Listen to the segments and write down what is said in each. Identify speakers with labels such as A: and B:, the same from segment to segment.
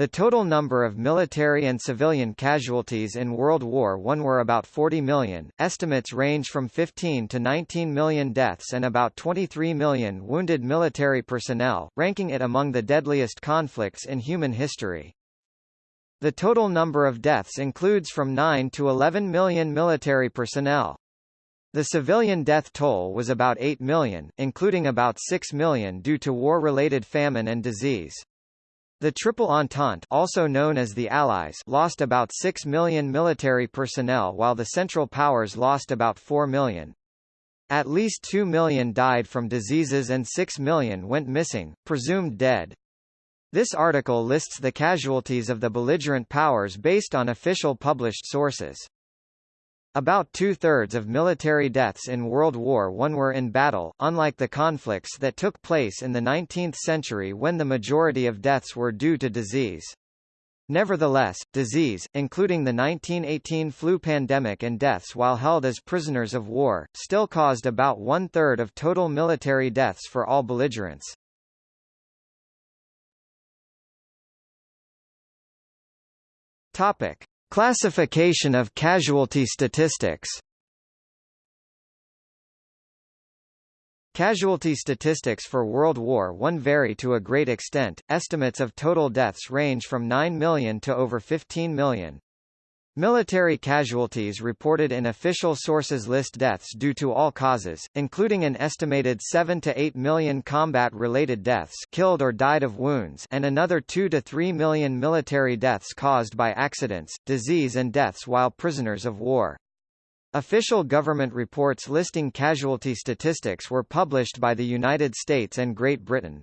A: The total number of military and civilian casualties in World War I were about 40 million, estimates range from 15 to 19 million deaths and about 23 million wounded military personnel, ranking it among the deadliest conflicts in human history. The total number of deaths includes from 9 to 11 million military personnel. The civilian death toll was about 8 million, including about 6 million due to war-related famine and disease. The Triple Entente also known as the Allies lost about 6 million military personnel while the Central Powers lost about 4 million. At least 2 million died from diseases and 6 million went missing, presumed dead. This article lists the casualties of the belligerent powers based on official published sources. About two-thirds of military deaths in World War I were in battle, unlike the conflicts that took place in the 19th century when the majority of deaths were due to disease. Nevertheless, disease, including the 1918 flu pandemic and deaths while held as prisoners of war, still caused about one-third of total military deaths for all belligerents. Topic. Classification of casualty statistics Casualty statistics for World War I vary to a great extent, estimates of total deaths range from 9 million to over 15 million. Military casualties reported in official sources list deaths due to all causes, including an estimated 7 to 8 million combat-related deaths killed or died of wounds and another 2 to 3 million military deaths caused by accidents, disease and deaths while prisoners of war. Official government reports listing casualty statistics were published by the United States and Great Britain.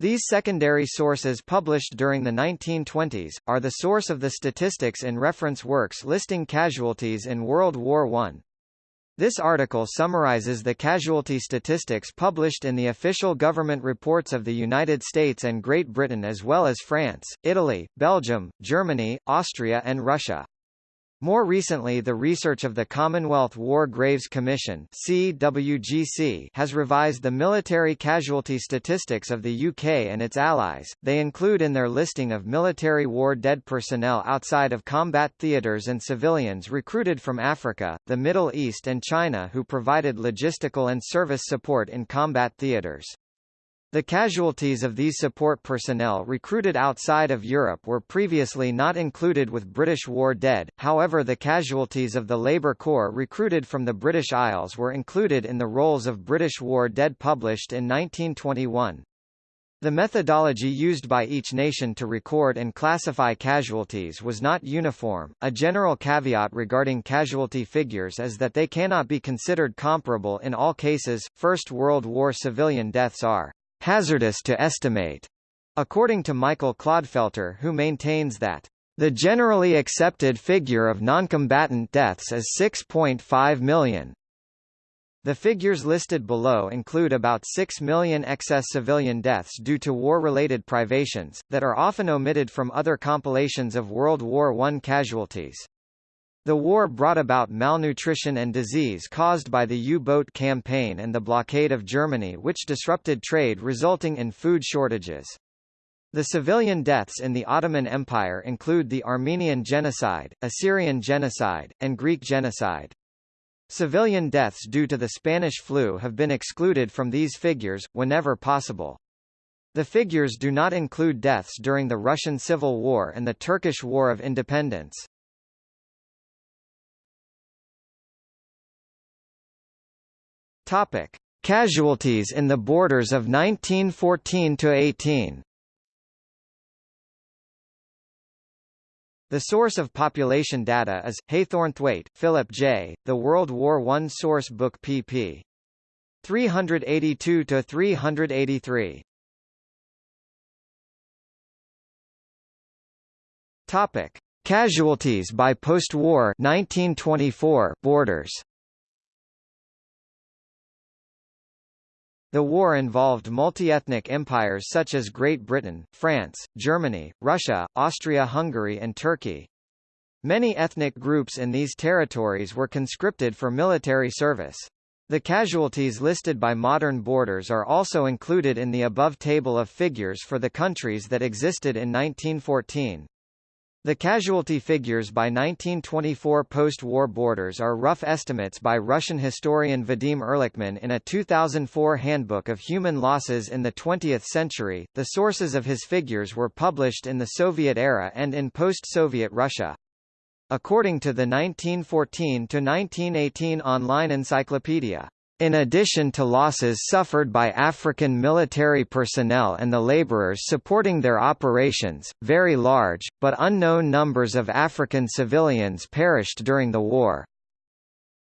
A: These secondary sources published during the 1920s, are the source of the statistics in reference works listing casualties in World War I. This article summarizes the casualty statistics published in the official government reports of the United States and Great Britain as well as France, Italy, Belgium, Germany, Austria and Russia. More recently the research of the Commonwealth War Graves Commission CWGC has revised the military casualty statistics of the UK and its allies. They include in their listing of military war dead personnel outside of combat theatres and civilians recruited from Africa, the Middle East and China who provided logistical and service support in combat theatres. The casualties of these support personnel recruited outside of Europe were previously not included with British war dead, however the casualties of the Labour Corps recruited from the British Isles were included in the rolls of British war dead published in 1921. The methodology used by each nation to record and classify casualties was not uniform. A general caveat regarding casualty figures is that they cannot be considered comparable in all cases. First World War civilian deaths are hazardous to estimate, according to Michael Clodfelter who maintains that the generally accepted figure of noncombatant deaths is 6.5 million. The figures listed below include about 6 million excess civilian deaths due to war-related privations, that are often omitted from other compilations of World War I casualties. The war brought about malnutrition and disease caused by the U-boat campaign and the blockade of Germany which disrupted trade resulting in food shortages. The civilian deaths in the Ottoman Empire include the Armenian genocide, Assyrian genocide, and Greek genocide. Civilian deaths due to the Spanish flu have been excluded from these figures, whenever possible. The figures do not include deaths during the Russian Civil War and the Turkish War of Independence. Topic: Casualties in the borders of 1914 to 18. The source of population data is Haythornthwaite, Philip J. The World War I Source Book pp. 382 to 383. Topic: Casualties by post-war 1924 borders. The war involved multi-ethnic empires such as Great Britain, France, Germany, Russia, Austria-Hungary and Turkey. Many ethnic groups in these territories were conscripted for military service. The casualties listed by modern borders are also included in the above table of figures for the countries that existed in 1914. The casualty figures by 1924 post-war borders are rough estimates by Russian historian Vadim Erlikman in a 2004 Handbook of Human Losses in the 20th Century. The sources of his figures were published in the Soviet era and in post-Soviet Russia. According to the 1914 to 1918 online encyclopedia, in addition to losses suffered by African military personnel and the laborers supporting their operations, very large, but unknown numbers of African civilians perished during the war.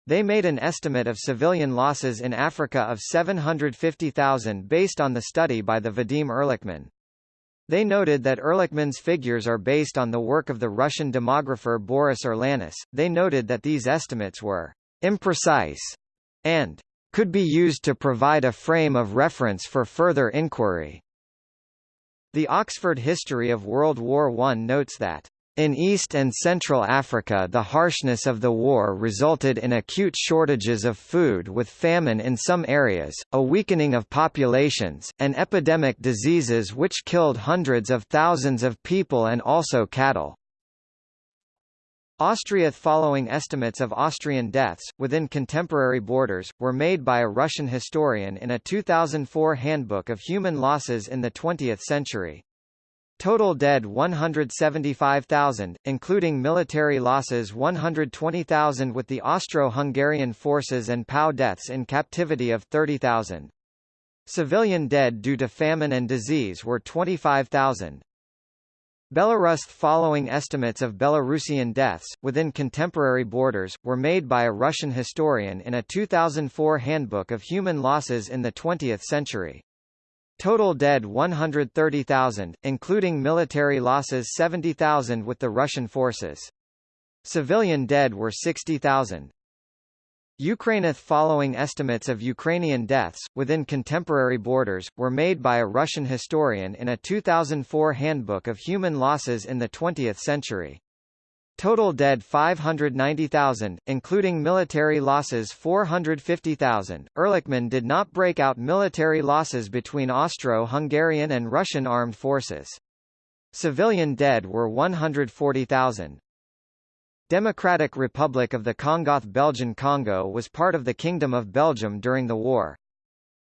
A: They made an estimate of civilian losses in Africa of 750,000 based on the study by the Vadim Erlikman. They noted that Erlikman's figures are based on the work of the Russian demographer Boris Urlanis. They noted that these estimates were imprecise and could be used to provide a frame of reference for further inquiry. The Oxford History of World War I notes that in East and Central Africa the harshness of the war resulted in acute shortages of food with famine in some areas, a weakening of populations, and epidemic diseases which killed hundreds of thousands of people and also cattle. Austria following estimates of Austrian deaths, within contemporary borders, were made by a Russian historian in a 2004 Handbook of Human Losses in the 20th Century. Total dead 175,000, including military losses 120,000 with the Austro-Hungarian forces and POW deaths in captivity of 30,000. Civilian dead due to famine and disease were 25,000. Belarus following estimates of Belarusian deaths, within contemporary borders, were made by a Russian historian in a 2004 Handbook of Human Losses in the 20th Century. Total dead 130,000, including military losses 70,000 with the Russian forces. Civilian dead were 60,000. Ukraineth following estimates of Ukrainian deaths, within contemporary borders, were made by a Russian historian in a 2004 Handbook of Human Losses in the 20th Century. Total dead 590,000, including military losses 450,000. Erlikman did not break out military losses between Austro-Hungarian and Russian armed forces. Civilian dead were 140,000. Democratic Republic of the Congoth Belgian Congo was part of the Kingdom of Belgium during the war.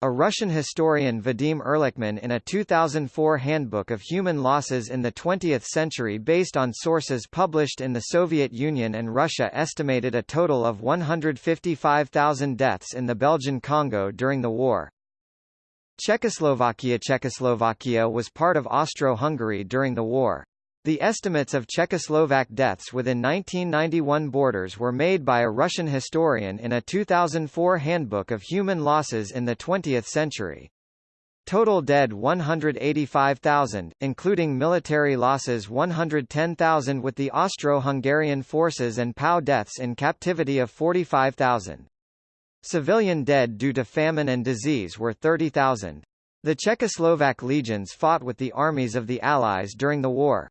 A: A Russian historian Vadim Erlikman in a 2004 Handbook of Human Losses in the 20th Century based on sources published in the Soviet Union and Russia estimated a total of 155,000 deaths in the Belgian Congo during the war. Czechoslovakia Czechoslovakia was part of Austro-Hungary during the war. The estimates of Czechoslovak deaths within 1991 borders were made by a Russian historian in a 2004 Handbook of Human Losses in the 20th Century. Total dead 185,000, including military losses 110,000 with the Austro-Hungarian forces and POW deaths in captivity of 45,000. Civilian dead due to famine and disease were 30,000. The Czechoslovak legions fought with the armies of the Allies during the war.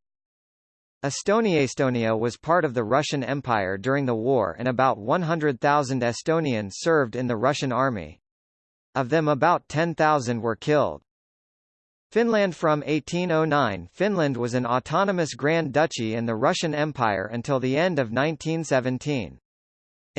A: Estonia Estonia was part of the Russian Empire during the war and about 100,000 Estonians served in the Russian army. Of them about 10,000 were killed. Finland From 1809 Finland was an autonomous Grand Duchy in the Russian Empire until the end of 1917.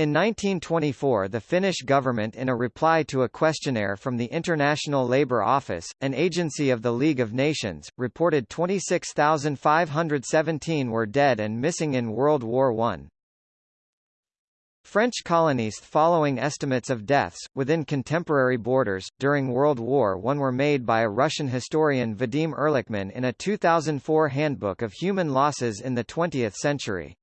A: In 1924 the Finnish government in a reply to a questionnaire from the International Labour Office, an agency of the League of Nations, reported 26,517 were dead and missing in World War I. French colonies following estimates of deaths, within contemporary borders, during World War I were made by a Russian historian Vadim Erlikman in a 2004 Handbook of Human Losses in the 20th Century.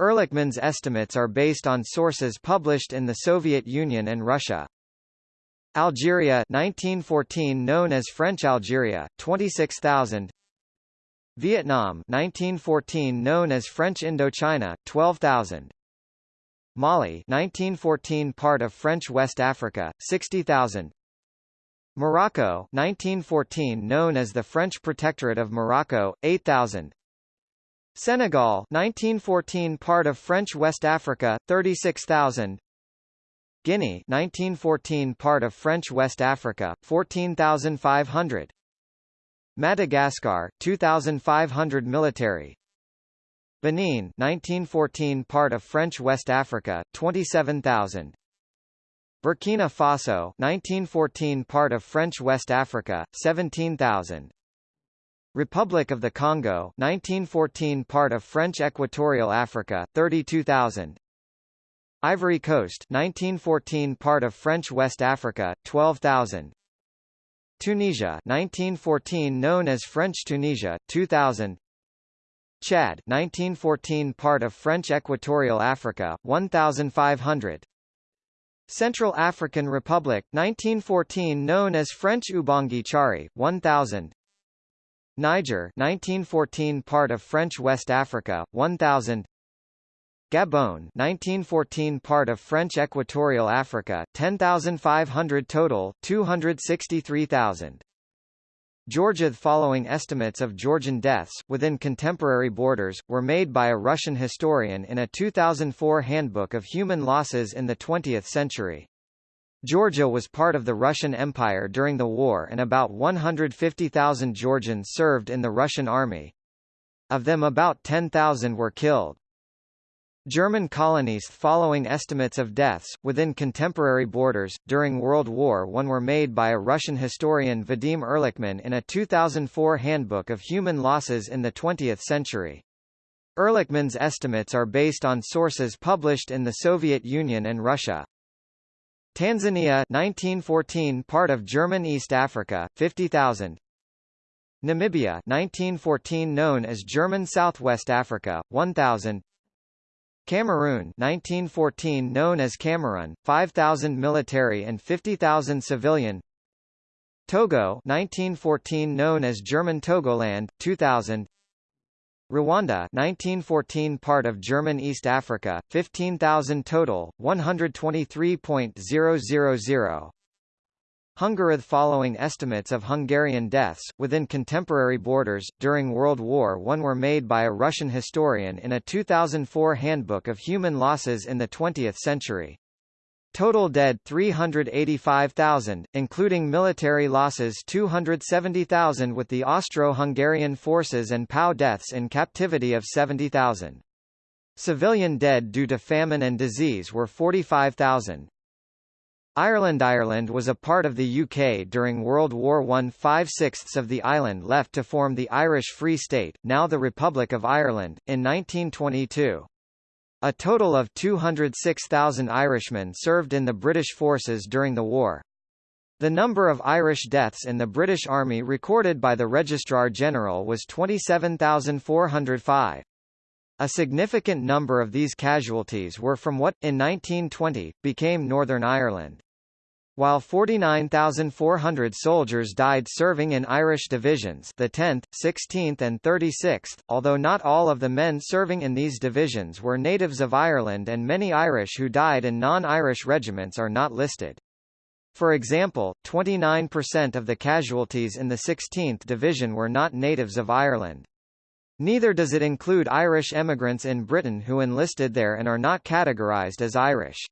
A: Erlikman's estimates are based on sources published in the Soviet Union and Russia. Algeria 1914 known as French Algeria 26,000 Vietnam 1914 known as French Indochina 12,000 Mali 1914 part of French West Africa 60,000 Morocco 1914 known as the French Protectorate of Morocco 8,000 Senegal 1914 part of French West Africa 36,000 Guinea 1914 part of French West Africa 14500 Madagascar 2500 military. Benin 1914 part of French West Africa 27000 Burkina Faso 1914 part of French West Africa 17000 Republic of the Congo 1914 part of French Equatorial Africa 32000 Ivory Coast 1914 part of French West Africa 12000 Tunisia 1914 known as French Tunisia 2000 Chad 1914 part of French Equatorial Africa 1500 Central African Republic 1914 known as French Ubangi Chari 1000 Niger 1914 part of French West Africa 1000 Gabon 1914 part of French Equatorial Africa 10500 total 263,000 Georgia The following estimates of Georgian deaths, within contemporary borders, were made by a Russian historian in a 2004 Handbook of Human Losses in the 20th Century. Georgia was part of the Russian Empire during the war and about 150,000 Georgians served in the Russian army. Of them about 10,000 were killed. German colonies following estimates of deaths, within contemporary borders, during World War I were made by a Russian historian Vadim Erlikman in a 2004 Handbook of Human Losses in the 20th Century. Erlikman's estimates are based on sources published in the Soviet Union and Russia. Tanzania 1914 part of German East Africa, 50,000 Namibia 1914 known as German Southwest Africa, 1,000 Cameroon 1914 known as Cameroon, 5,000 military and 50,000 civilian. Togo 1914 known as German Togoland, 2000 Rwanda 1914 part of German East Africa, 15,000 total, 123.000 Hungary following estimates of Hungarian deaths, within contemporary borders, during World War I were made by a Russian historian in a 2004 Handbook of Human Losses in the 20th Century. Total dead 385,000, including military losses 270,000 with the Austro-Hungarian forces and POW deaths in captivity of 70,000. Civilian dead due to famine and disease were 45,000. Ireland Ireland was a part of the UK during World War I. Five-sixths of the island left to form the Irish Free State, now the Republic of Ireland, in 1922. A total of 206,000 Irishmen served in the British forces during the war. The number of Irish deaths in the British Army recorded by the Registrar General was 27,405. A significant number of these casualties were from what, in 1920, became Northern Ireland. While 49,400 soldiers died serving in Irish divisions the 10th, 16th and 36th, although not all of the men serving in these divisions were natives of Ireland and many Irish who died in non-Irish regiments are not listed. For example, 29% of the casualties in the 16th Division were not natives of Ireland. Neither does it include Irish emigrants in Britain who enlisted there and are not categorised as Irish.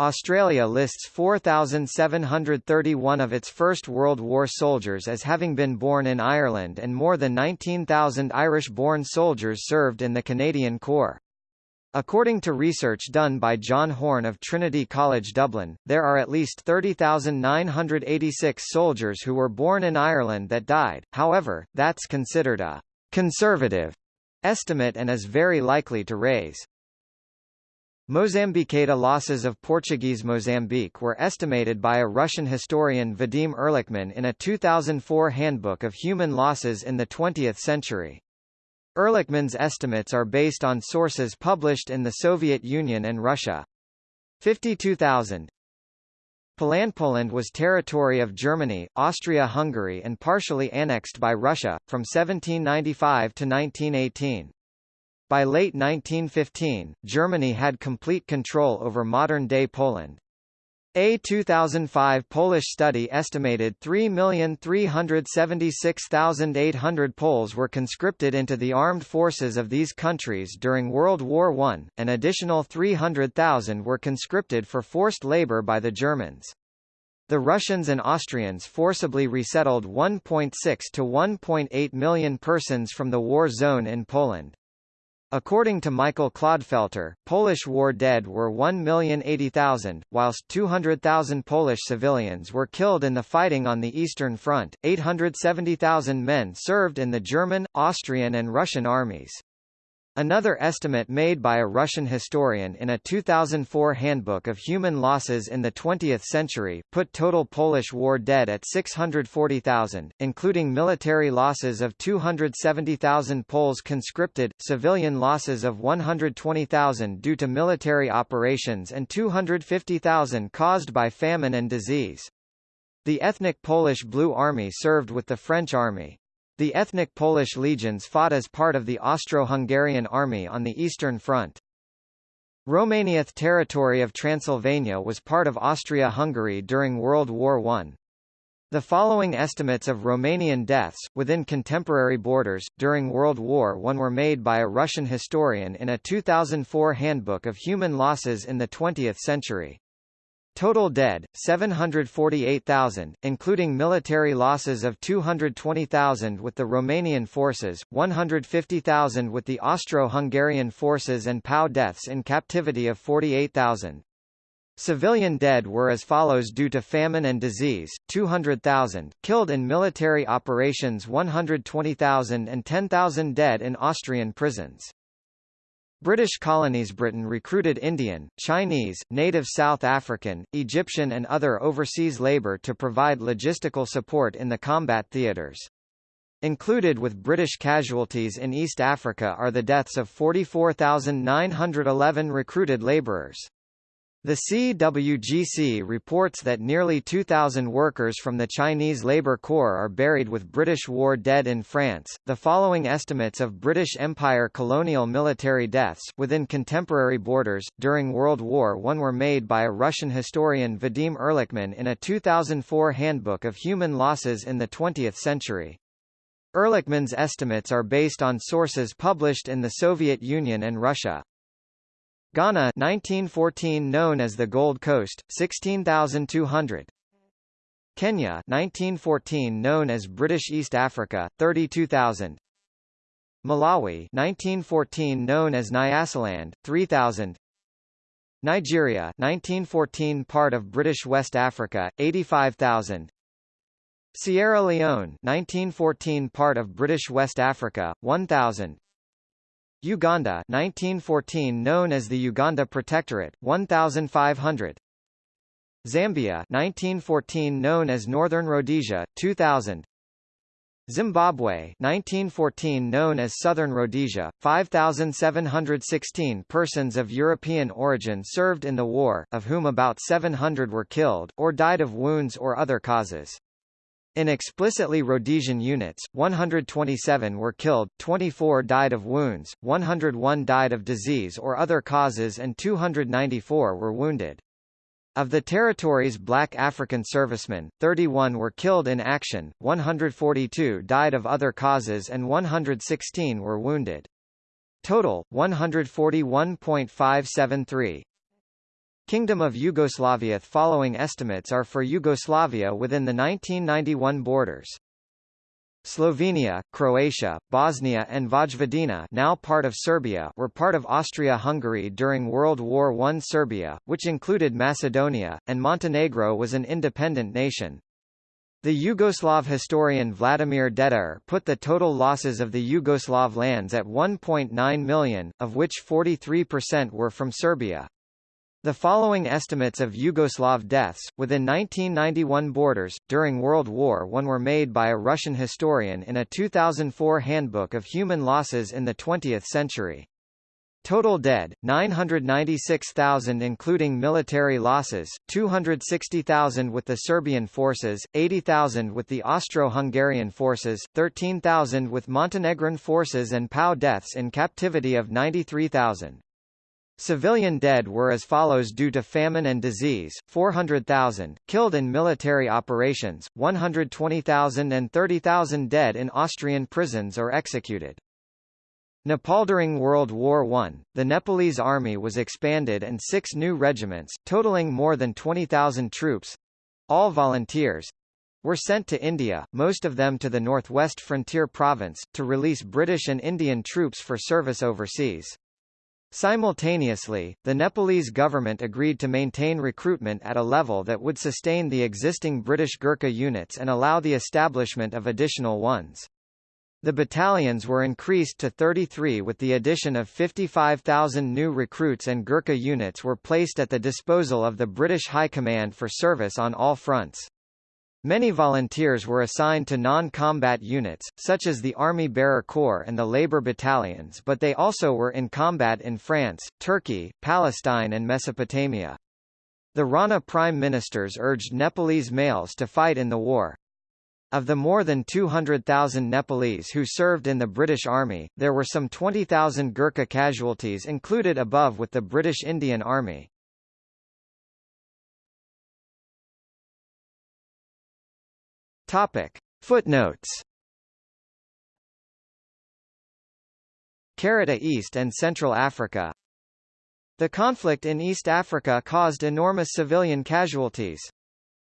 A: Australia lists 4,731 of its First World War soldiers as having been born in Ireland and more than 19,000 Irish-born soldiers served in the Canadian Corps. According to research done by John Horne of Trinity College Dublin, there are at least 30,986 soldiers who were born in Ireland that died, however, that's considered a conservative estimate and is very likely to raise. Mozambiquada losses of Portuguese Mozambique were estimated by a Russian historian Vadim Erlikman in a 2004 Handbook of Human Losses in the 20th Century. Erlikman's estimates are based on sources published in the Soviet Union and Russia. 52,000 Poland. Poland was territory of Germany, Austria-Hungary and partially annexed by Russia, from 1795 to 1918. By late 1915, Germany had complete control over modern-day Poland. A 2005 Polish study estimated 3,376,800 Poles were conscripted into the armed forces of these countries during World War I, an additional 300,000 were conscripted for forced labor by the Germans. The Russians and Austrians forcibly resettled 1.6 to 1.8 million persons from the war zone in Poland. According to Michael Clodfelter, Polish war dead were 1,080,000, whilst 200,000 Polish civilians were killed in the fighting on the Eastern Front. 870,000 men served in the German, Austrian and Russian armies. Another estimate made by a Russian historian in a 2004 Handbook of Human Losses in the 20th Century put total Polish war dead at 640,000, including military losses of 270,000 Poles conscripted, civilian losses of 120,000 due to military operations and 250,000 caused by famine and disease. The ethnic Polish Blue Army served with the French Army. The ethnic Polish legions fought as part of the Austro-Hungarian army on the Eastern Front. Romania's territory of Transylvania was part of Austria-Hungary during World War I. The following estimates of Romanian deaths, within contemporary borders, during World War I were made by a Russian historian in a 2004 Handbook of Human Losses in the 20th Century. Total dead, 748,000, including military losses of 220,000 with the Romanian forces, 150,000 with the Austro-Hungarian forces and POW deaths in captivity of 48,000. Civilian dead were as follows due to famine and disease, 200,000, killed in military operations 120,000 and 10,000 dead in Austrian prisons. British colonies Britain recruited Indian, Chinese, native South African, Egyptian and other overseas labour to provide logistical support in the combat theatres. Included with British casualties in East Africa are the deaths of 44,911 recruited labourers. The CWGC reports that nearly 2,000 workers from the Chinese Labour Corps are buried with British war dead in France. The following estimates of British Empire colonial military deaths within contemporary borders during World War I were made by a Russian historian Vadim Erlikman in a 2004 Handbook of Human Losses in the 20th Century. Erlikman's estimates are based on sources published in the Soviet Union and Russia. Ghana 1914 known as the Gold Coast 16200 Kenya 1914 known as British East Africa 32000 Malawi 1914 known as Nyasaland 3000 Nigeria 1914 part of British West Africa 85000 Sierra Leone 1914 part of British West Africa 1000 Uganda 1914 known as the Uganda Protectorate 1500 Zambia 1914 known as Northern Rhodesia 2000 Zimbabwe 1914 known as Southern Rhodesia 5716 persons of European origin served in the war of whom about 700 were killed or died of wounds or other causes in explicitly Rhodesian units, 127 were killed, 24 died of wounds, 101 died of disease or other causes and 294 were wounded. Of the territory's black African servicemen, 31 were killed in action, 142 died of other causes and 116 were wounded. Total, 141.573. Kingdom of Yugoslavia The following estimates are for Yugoslavia within the 1991 borders. Slovenia, Croatia, Bosnia and Vojvodina now part of Serbia were part of Austria-Hungary during World War I Serbia, which included Macedonia, and Montenegro was an independent nation. The Yugoslav historian Vladimir Dedijer put the total losses of the Yugoslav lands at 1.9 million, of which 43% were from Serbia. The following estimates of Yugoslav deaths, within 1991 borders, during World War I were made by a Russian historian in a 2004 Handbook of Human Losses in the 20th Century. Total dead, 996,000 including military losses, 260,000 with the Serbian forces, 80,000 with the Austro-Hungarian forces, 13,000 with Montenegrin forces and POW deaths in captivity of 93,000. Civilian dead were as follows due to famine and disease, 400,000, killed in military operations, 120,000 and 30,000 dead in Austrian prisons or executed. Nepal during World War I, the Nepalese army was expanded and six new regiments, totaling more than 20,000 troops—all volunteers, were sent to India, most of them to the northwest frontier province, to release British and Indian troops for service overseas. Simultaneously, the Nepalese government agreed to maintain recruitment at a level that would sustain the existing British Gurkha units and allow the establishment of additional ones. The battalions were increased to 33 with the addition of 55,000 new recruits and Gurkha units were placed at the disposal of the British High Command for service on all fronts. Many volunteers were assigned to non-combat units, such as the Army Bearer Corps and the Labour Battalions but they also were in combat in France, Turkey, Palestine and Mesopotamia. The Rana prime ministers urged Nepalese males to fight in the war. Of the more than 200,000 Nepalese who served in the British Army, there were some 20,000 Gurkha casualties included above with the British Indian Army. Topic. Footnotes Carata East and Central Africa The conflict in East Africa caused enormous civilian casualties.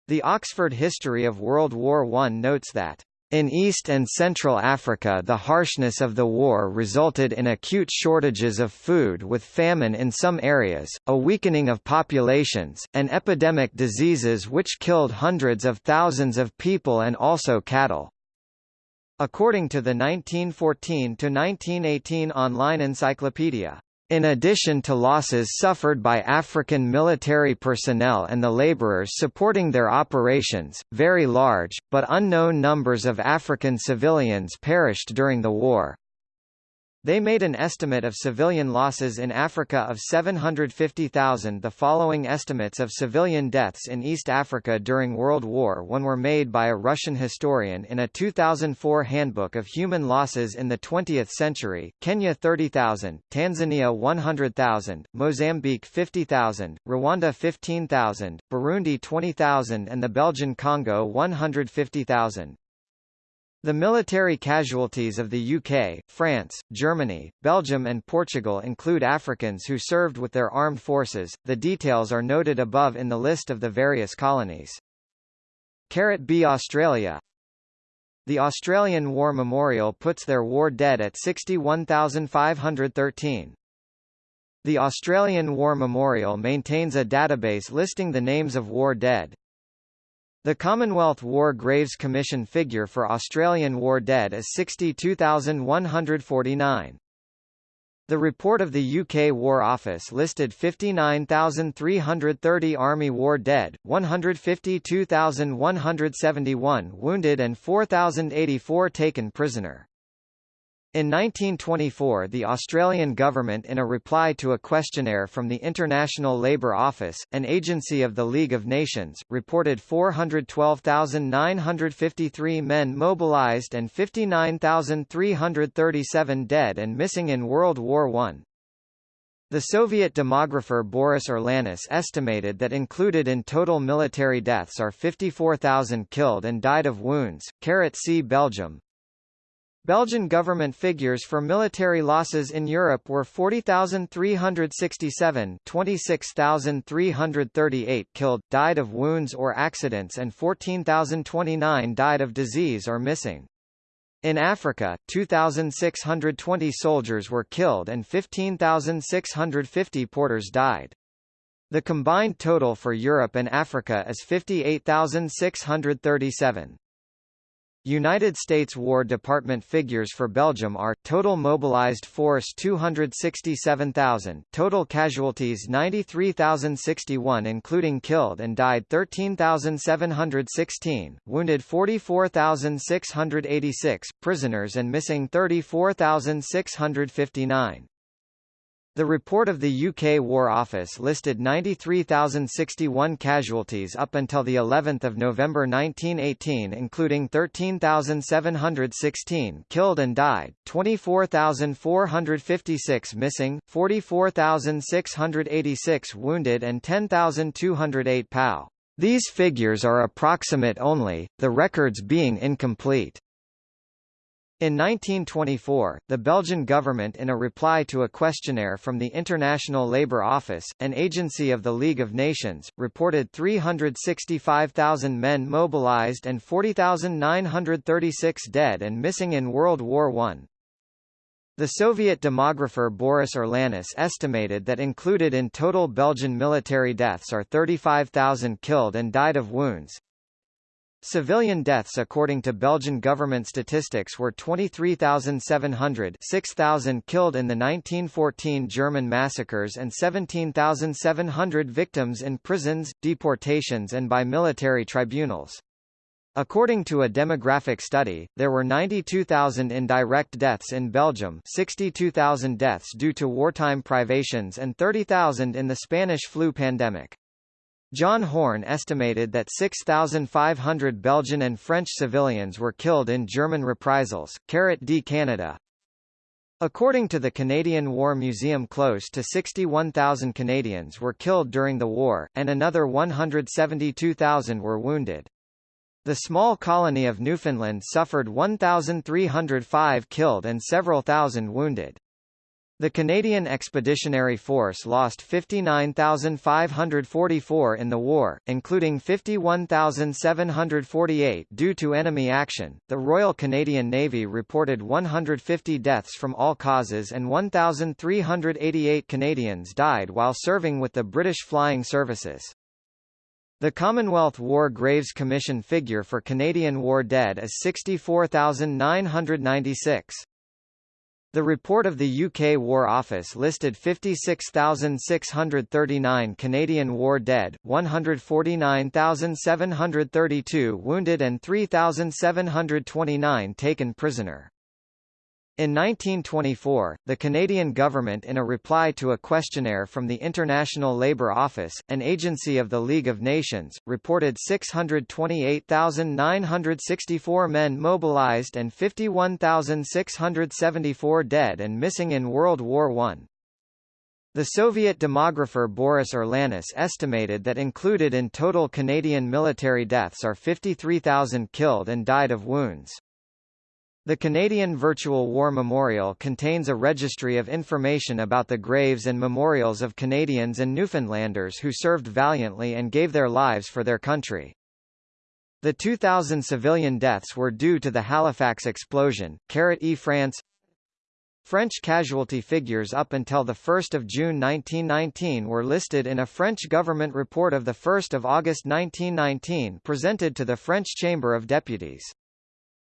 A: The Oxford History of World War I notes that in East and Central Africa the harshness of the war resulted in acute shortages of food with famine in some areas, a weakening of populations, and epidemic diseases which killed hundreds of thousands of people and also cattle. According to the 1914–1918 online encyclopedia, in addition to losses suffered by African military personnel and the laborers supporting their operations, very large, but unknown numbers of African civilians perished during the war. They made an estimate of civilian losses in Africa of 750,000. The following estimates of civilian deaths in East Africa during World War I were made by a Russian historian in a 2004 Handbook of Human Losses in the 20th Century. Kenya 30,000, Tanzania 100,000, Mozambique 50,000, Rwanda 15,000, Burundi 20,000 and the Belgian Congo 150,000. The military casualties of the UK, France, Germany, Belgium and Portugal include Africans who served with their armed forces. The details are noted above in the list of the various colonies. Carat B Australia The Australian War Memorial puts their war dead at 61,513. The Australian War Memorial maintains a database listing the names of war dead. The Commonwealth War Graves Commission figure for Australian war dead is 62,149. The report of the UK War Office listed 59,330 Army war dead, 152,171 wounded and 4,084 taken prisoner. In 1924 the Australian government in a reply to a questionnaire from the International Labour Office, an agency of the League of Nations, reported 412,953 men mobilised and 59,337 dead and missing in World War I. The Soviet demographer Boris Urlanis estimated that included in total military deaths are 54,000 killed and died of wounds. Carat C Belgium, Belgian government figures for military losses in Europe were 40,367 26,338 killed, died of wounds or accidents and 14,029 died of disease or missing. In Africa, 2,620 soldiers were killed and 15,650 porters died. The combined total for Europe and Africa is 58,637. United States War Department figures for Belgium are, total mobilized force 267,000, total casualties 93,061 including killed and died 13,716, wounded 44,686, prisoners and missing 34,659. The report of the UK War Office listed 93,061 casualties up until the 11th of November 1918 including 13,716 killed and died, 24,456 missing, 44,686 wounded and 10,208 POW. These figures are approximate only, the records being incomplete. In 1924, the Belgian government in a reply to a questionnaire from the International Labour Office, an agency of the League of Nations, reported 365,000 men mobilized and 40,936 dead and missing in World War I. The Soviet demographer Boris Urlanis estimated that included in total Belgian military deaths are 35,000 killed and died of wounds, Civilian deaths according to Belgian government statistics were 23,700 6,000 killed in the 1914 German massacres and 17,700 victims in prisons, deportations and by military tribunals. According to a demographic study, there were 92,000 indirect deaths in Belgium 62,000 deaths due to wartime privations and 30,000 in the Spanish flu pandemic. John Horne estimated that 6,500 Belgian and French civilians were killed in German reprisals. Carrot D. Canada According to the Canadian War Museum close to 61,000 Canadians were killed during the war, and another 172,000 were wounded. The small colony of Newfoundland suffered 1,305 killed and several thousand wounded. The Canadian Expeditionary Force lost 59,544 in the war, including 51,748 due to enemy action. The Royal Canadian Navy reported 150 deaths from all causes and 1,388 Canadians died while serving with the British Flying Services. The Commonwealth War Graves Commission figure for Canadian war dead is 64,996. The report of the UK War Office listed 56,639 Canadian war dead, 149,732 wounded and 3,729 taken prisoner. In 1924, the Canadian government in a reply to a questionnaire from the International Labour Office, an agency of the League of Nations, reported 628,964 men mobilized and 51,674 dead and missing in World War I. The Soviet demographer Boris Urlanis estimated that included in total Canadian military deaths are 53,000 killed and died of wounds. The Canadian Virtual War Memorial contains a registry of information about the graves and memorials of Canadians and Newfoundlanders who served valiantly and gave their lives for their country. The 2,000 civilian deaths were due to the Halifax explosion. E France French casualty figures up until 1 June 1919 were listed in a French government report of 1 August 1919 presented to the French Chamber of Deputies.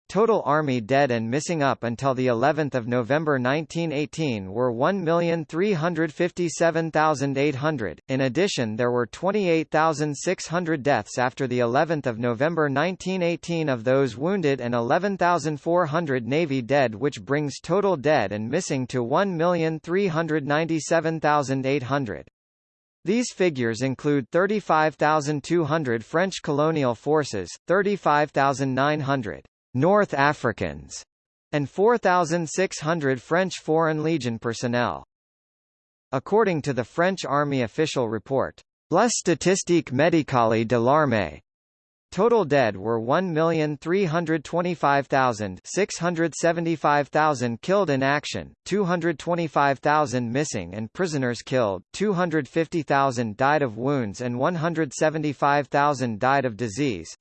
A: Total Army dead and missing up until the 11th of November 1918 were 1,357,800. In addition, there were 28,600 deaths after the 11th of November 1918 of those wounded and 11,400 Navy dead, which brings total dead and missing to 1,397,800. These figures include 35,200 French colonial forces, 35,900 North Africans, and 4,600 French Foreign Legion personnel. According to the French Army official report, La Statistique Médicale de l'Armée, Total dead were 1,325,000 675,000 killed in action, 225,000 missing and prisoners killed, 250,000 died of wounds and 175,000 died of disease.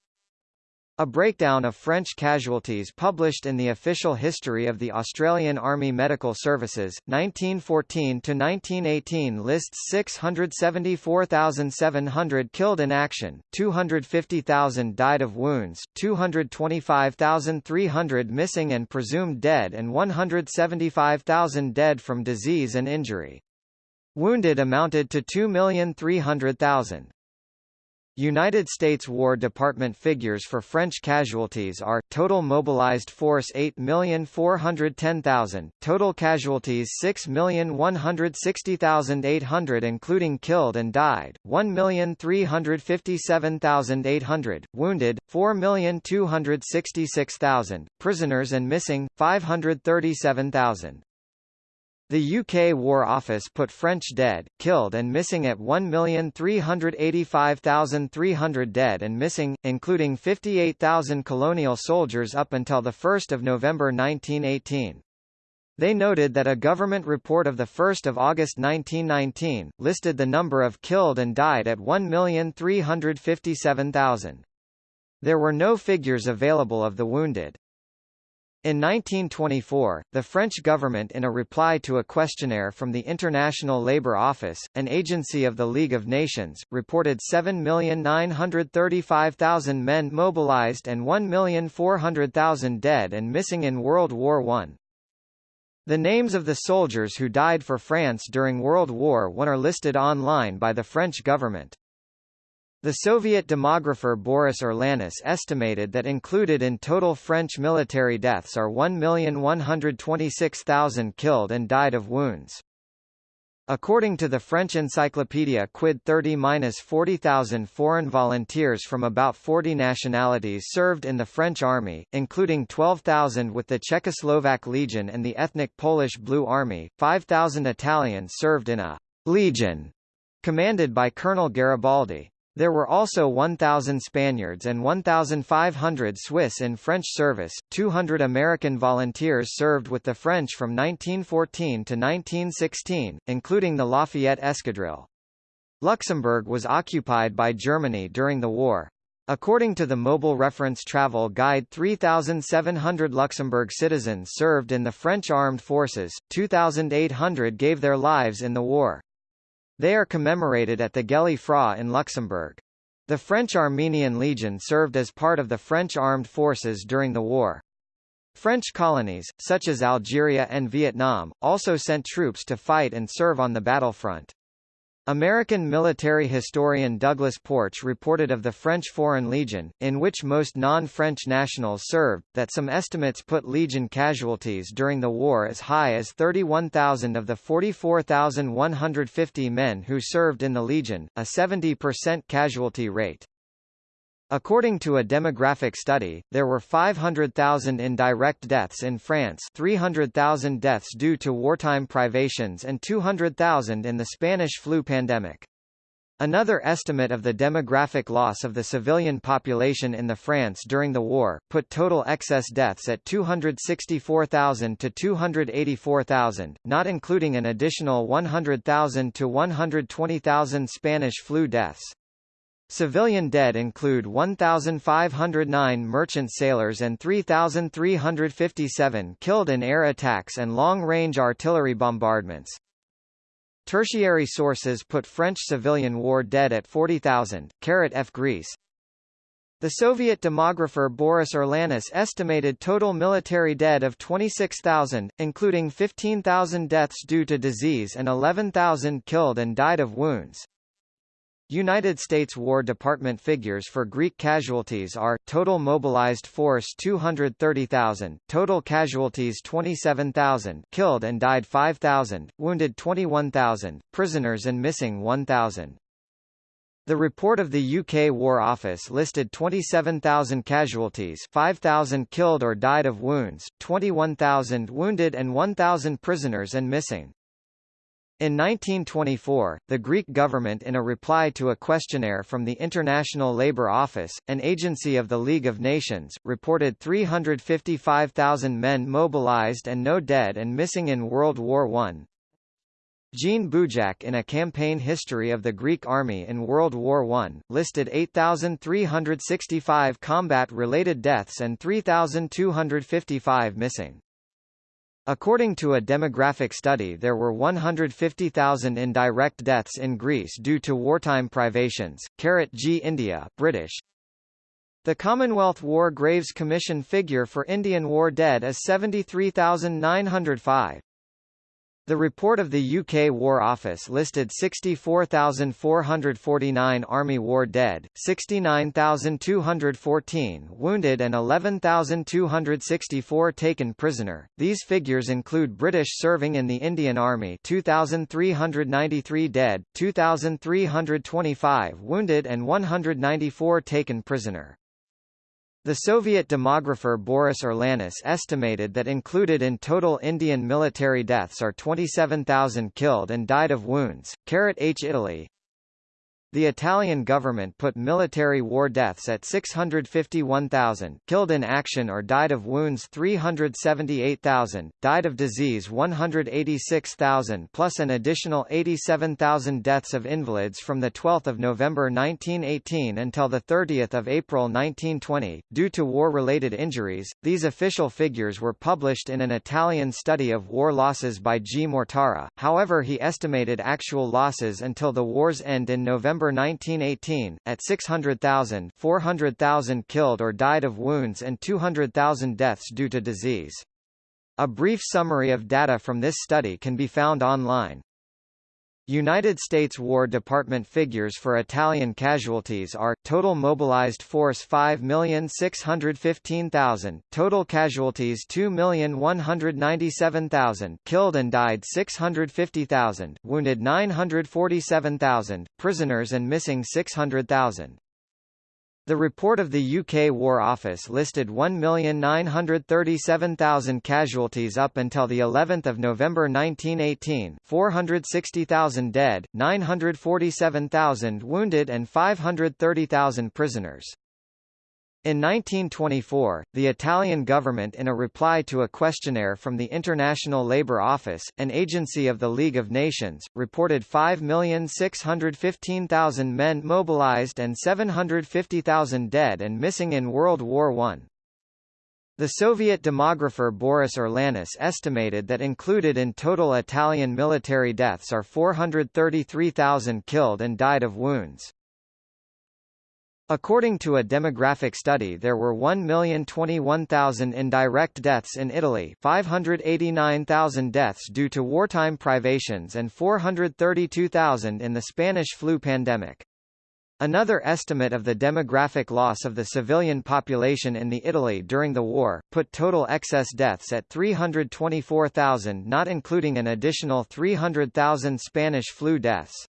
A: A breakdown of French casualties published in the Official History of the Australian Army Medical Services, 1914–1918 lists 674,700 killed in action, 250,000 died of wounds, 225,300 missing and presumed dead and 175,000 dead from disease and injury. Wounded amounted to 2,300,000. United States War Department figures for French casualties are, total mobilized force 8,410,000, total casualties 6,160,800 including killed and died, 1,357,800, wounded, 4,266,000, prisoners and missing, 537,000. The UK War Office put French dead, killed and missing at 1,385,300 dead and missing, including 58,000 colonial soldiers up until 1 November 1918. They noted that a government report of 1 August 1919, listed the number of killed and died at 1,357,000. There were no figures available of the wounded. In 1924, the French government in a reply to a questionnaire from the International Labour Office, an agency of the League of Nations, reported 7,935,000 men mobilized and 1,400,000 dead and missing in World War I. The names of the soldiers who died for France during World War I are listed online by the French government. The Soviet demographer Boris Urlanis estimated that included in total French military deaths are 1,126,000 killed and died of wounds. According to the French encyclopedia Quid 30-40,000 foreign volunteers from about 40 nationalities served in the French army, including 12,000 with the Czechoslovak Legion and the ethnic Polish Blue Army, 5,000 Italians served in a «legion» commanded by Colonel Garibaldi. There were also 1,000 Spaniards and 1,500 Swiss in French service. 200 American volunteers served with the French from 1914 to 1916, including the Lafayette Escadrille. Luxembourg was occupied by Germany during the war. According to the Mobile Reference Travel Guide 3,700 Luxembourg citizens served in the French armed forces, 2,800 gave their lives in the war. They are commemorated at the Gëlle Fra in Luxembourg. The French Armenian Legion served as part of the French armed forces during the war. French colonies, such as Algeria and Vietnam, also sent troops to fight and serve on the battlefront. American military historian Douglas Porch reported of the French Foreign Legion, in which most non-French nationals served, that some estimates put Legion casualties during the war as high as 31,000 of the 44,150 men who served in the Legion, a 70% casualty rate. According to a demographic study, there were 500,000 indirect deaths in France 300,000 deaths due to wartime privations and 200,000 in the Spanish flu pandemic. Another estimate of the demographic loss of the civilian population in the France during the war, put total excess deaths at 264,000 to 284,000, not including an additional 100,000 to 120,000 Spanish flu deaths. Civilian dead include 1,509 merchant sailors and 3,357 killed in air attacks and long-range artillery bombardments. Tertiary sources put French civilian war dead at 40,000. Carat F. Greece. The Soviet demographer Boris Urlanis estimated total military dead of 26,000, including 15,000 deaths due to disease and 11,000 killed and died of wounds. United States War Department figures for Greek casualties are, total mobilized force 230,000, total casualties 27,000 killed and died 5,000, wounded 21,000, prisoners and missing 1,000. The report of the UK War Office listed 27,000 casualties 5,000 killed or died of wounds, 21,000 wounded and 1,000 prisoners and missing. In 1924, the Greek government in a reply to a questionnaire from the International Labour Office, an agency of the League of Nations, reported 355,000 men mobilized and no dead and missing in World War I. Jean Bujac in a campaign history of the Greek army in World War I, listed 8,365 combat-related deaths and 3,255 missing. According to a demographic study there were 150,000 indirect deaths in Greece due to wartime privations. Carat G India, British. The Commonwealth War Graves Commission figure for Indian War dead is 73,905. The report of the UK War Office listed 64,449 Army War dead, 69,214 wounded and 11,264 taken prisoner. These figures include British serving in the Indian Army 2,393 dead, 2,325 wounded and 194 taken prisoner. The Soviet demographer Boris Urlanis estimated that included in total Indian military deaths are 27,000 killed and died of wounds. H. Italy the Italian government put military war deaths at 651,000, killed in action or died of wounds 378,000, died of disease 186,000 plus an additional 87,000 deaths of invalids from 12 November 1918 until 30 April 1920, due to war-related injuries. These official figures were published in an Italian study of war losses by G. Mortara, however he estimated actual losses until the war's end in November November 1918, at 600,000 400,000 killed or died of wounds and 200,000 deaths due to disease. A brief summary of data from this study can be found online. United States War Department figures for Italian casualties are, total mobilized force 5,615,000, total casualties 2,197,000, killed and died 650,000, wounded 947,000, prisoners and missing 600,000. The report of the UK War Office listed 1,937,000 casualties up until the 11th of November 1918, 460,000 dead, 947,000 wounded and 530,000 prisoners. In 1924, the Italian government in a reply to a questionnaire from the International Labour Office, an agency of the League of Nations, reported 5,615,000 men mobilized and 750,000 dead and missing in World War I. The Soviet demographer Boris Urlanis estimated that included in total Italian military deaths are 433,000 killed and died of wounds. According to a demographic study there were 1,021,000 indirect deaths in Italy 589,000 deaths due to wartime privations and 432,000 in the Spanish flu pandemic. Another estimate of the demographic loss of the civilian population in the Italy during the war, put total excess deaths at 324,000 not including an additional 300,000 Spanish flu deaths.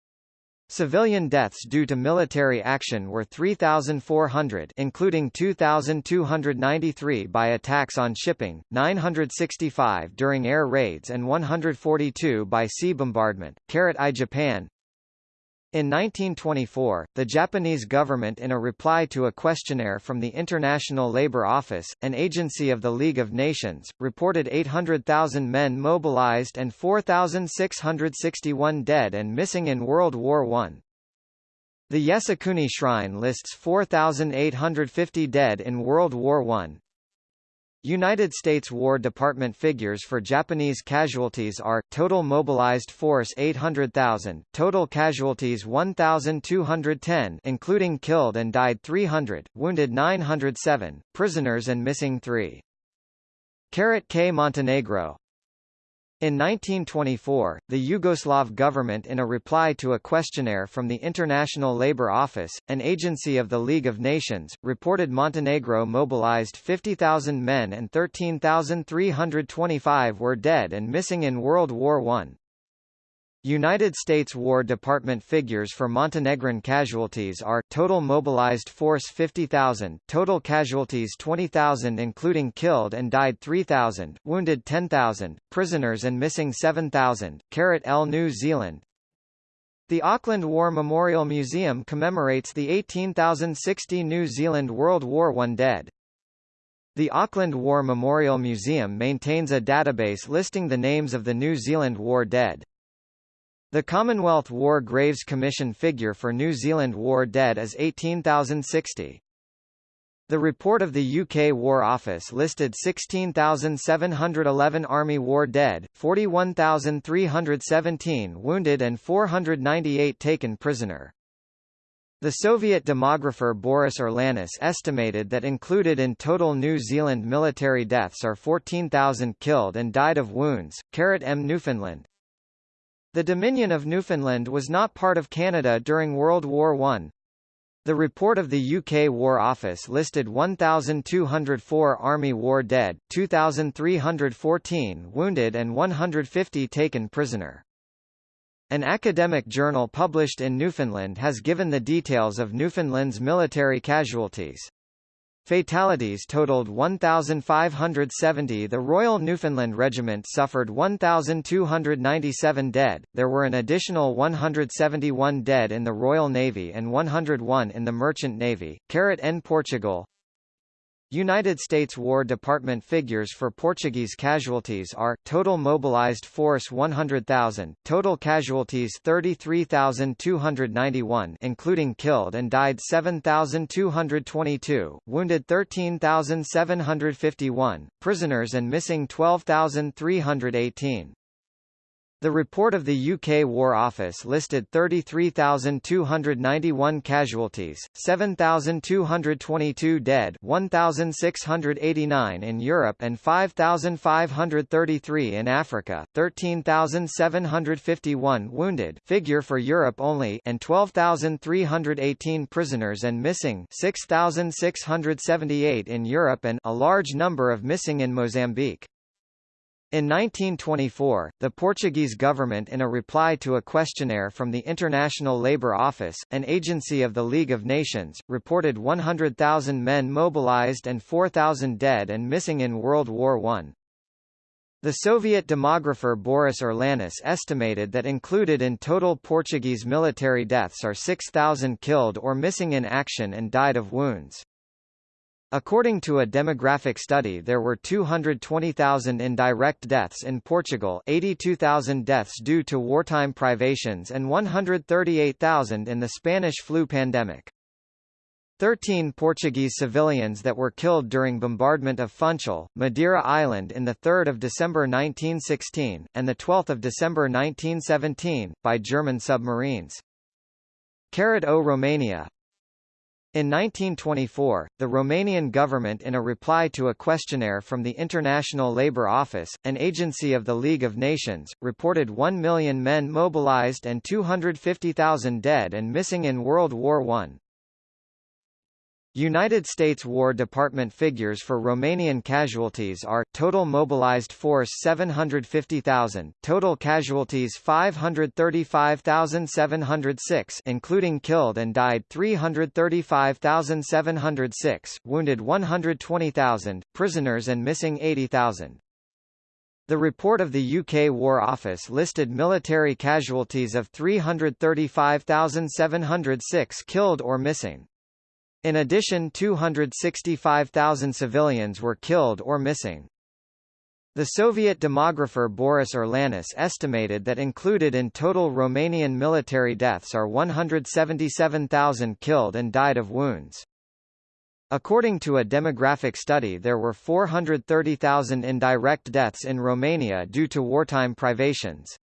A: Civilian deaths due to military action were 3,400 including 2,293 by attacks on shipping, 965 during air raids and 142 by sea bombardment. I Japan in 1924, the Japanese government in a reply to a questionnaire from the International Labour Office, an agency of the League of Nations, reported 800,000 men mobilized and 4,661 dead and missing in World War I. The Yasukuni Shrine lists 4,850 dead in World War I, United States War Department figures for Japanese casualties are, total mobilized force 800,000, total casualties 1,210 including killed and died 300, wounded 907, prisoners and missing 3. Carrot K Montenegro in 1924, the Yugoslav government in a reply to a questionnaire from the International Labour Office, an agency of the League of Nations, reported Montenegro mobilized 50,000 men and 13,325 were dead and missing in World War I. United States War Department figures for Montenegrin casualties are, total mobilized force 50,000, total casualties 20,000 including killed and died 3,000, wounded 10,000, prisoners and missing 7,000. L New Zealand The Auckland War Memorial Museum commemorates the 18,060 New Zealand World War I dead. The Auckland War Memorial Museum maintains a database listing the names of the New Zealand War dead. The Commonwealth War Graves Commission figure for New Zealand war dead is 18,060. The report of the UK War Office listed 16,711 Army war dead, 41,317 wounded and 498 taken prisoner. The Soviet demographer Boris Urlanis estimated that included in total New Zealand military deaths are 14,000 killed and died of wounds. Carrot M Newfoundland The Dominion of Newfoundland was not part of Canada during World War I. The report of the UK War Office listed 1,204 Army war dead, 2,314 wounded and 150 taken prisoner. An academic journal published in Newfoundland has given the details of Newfoundland's military casualties. Fatalities totaled 1,570 The Royal Newfoundland Regiment suffered 1,297 dead, there were an additional 171 dead in the Royal Navy and 101 in the Merchant Navy. Carat N Portugal United States War Department figures for Portuguese casualties are, total mobilized force 100,000, total casualties 33,291 including killed and died 7,222, wounded 13,751, prisoners and missing 12,318. The report of the UK War Office listed 33,291 casualties, 7,222 dead 1,689 in Europe and 5,533 in Africa, 13,751 wounded figure for Europe only and 12,318 prisoners and missing 6,678 in Europe and a large number of missing in Mozambique. In 1924, the Portuguese government in a reply to a questionnaire from the International Labour Office, an agency of the League of Nations, reported 100,000 men mobilized and 4,000 dead and missing in World War I. The Soviet demographer Boris Urlanis estimated that included in total Portuguese military deaths are 6,000 killed or missing in action and died of wounds. According to a demographic study there were 220,000 indirect deaths in Portugal 82,000 deaths due to wartime privations and 138,000 in the Spanish flu pandemic. Thirteen Portuguese civilians that were killed during bombardment of Funchal, Madeira Island in 3 December 1916, and 12 December 1917, by German submarines. Carat O Romania in 1924, the Romanian government in a reply to a questionnaire from the International Labour Office, an agency of the League of Nations, reported 1 million men mobilized and 250,000 dead and missing in World War I. United States War Department figures for Romanian casualties are, total mobilized force 750,000, total casualties 535,706 including killed and died 335,706, wounded 120,000, prisoners and missing 80,000. The report of the UK War Office listed military casualties of 335,706 killed or missing. In addition 265,000 civilians were killed or missing. The Soviet demographer Boris Urlanis estimated that included in total Romanian military deaths are 177,000 killed and died of wounds. According to a demographic study there were 430,000 indirect deaths in Romania due to wartime privations.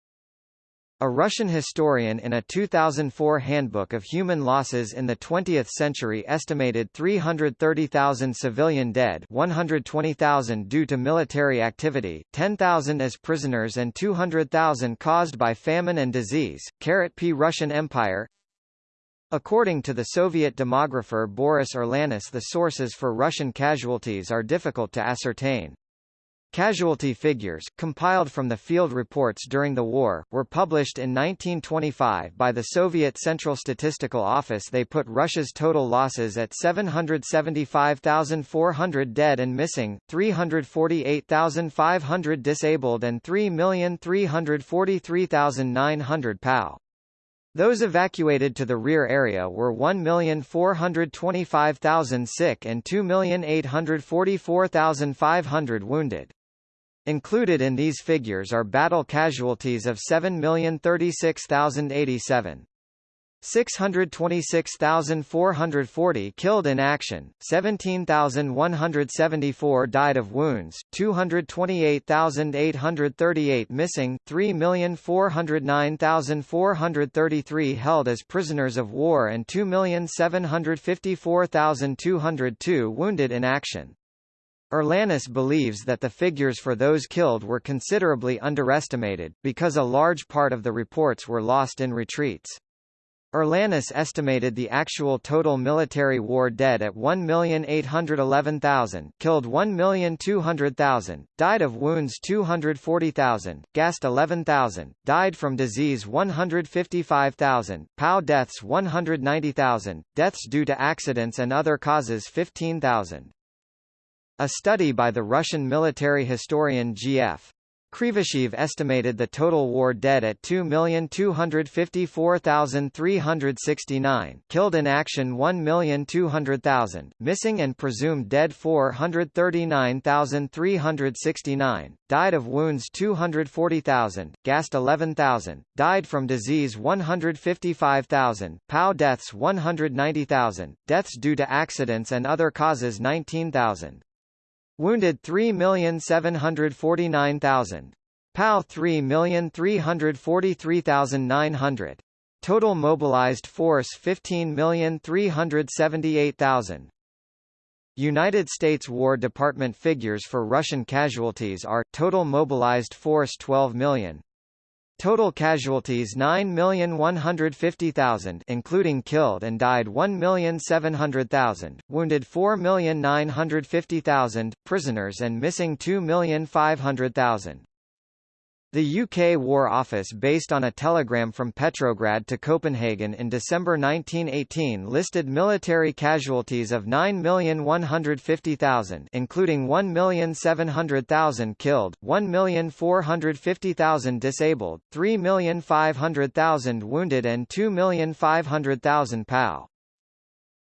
A: A Russian historian in a 2004 Handbook of Human Losses in the 20th Century estimated 330,000 civilian dead 120,000 due to military activity, 10,000 as prisoners and 200,000 caused by famine and disease. Carat P. Russian Empire According to the Soviet demographer Boris Urlanis the sources for Russian casualties are difficult to ascertain. Casualty figures, compiled from the field reports during the war, were published in 1925 by the Soviet Central Statistical Office They put Russia's total losses at 775,400 dead and missing, 348,500 disabled and 3,343,900 POW. Those evacuated to the rear area were 1,425,000 sick and 2,844,500 wounded. Included in these figures are battle casualties of 7,036,087. 626,440 killed in action, 17,174 died of wounds, 228,838 missing, 3,409,433 held as prisoners of war and 2,754,202 wounded in action. Urlanis believes that the figures for those killed were considerably underestimated, because a large part of the reports were lost in retreats. Urlanis estimated the actual total military war dead at 1,811,000 killed 1,200,000, died of wounds 240,000, gassed 11,000, died from disease 155,000, POW deaths 190,000, deaths due to accidents and other causes 15,000. A study by the Russian military historian G.F. Krivosheev estimated the total war dead at 2,254,369 killed in action 1,200,000, missing and presumed dead 439,369, died of wounds 240,000, gassed 11,000, died from disease 155,000, POW deaths 190,000, deaths due to accidents and other causes 19,000. Wounded 3,749,000. POW 3,343,900. Total mobilized force 15,378,000. United States War Department figures for Russian casualties are, total mobilized force 12 million. Total casualties 9,150,000 including killed and died 1,700,000, wounded 4,950,000, prisoners and missing 2,500,000. The UK War Office based on a telegram from Petrograd to Copenhagen in December 1918 listed military casualties of 9,150,000 including 1,700,000 killed, 1,450,000 disabled, 3,500,000 wounded and 2,500,000 POW.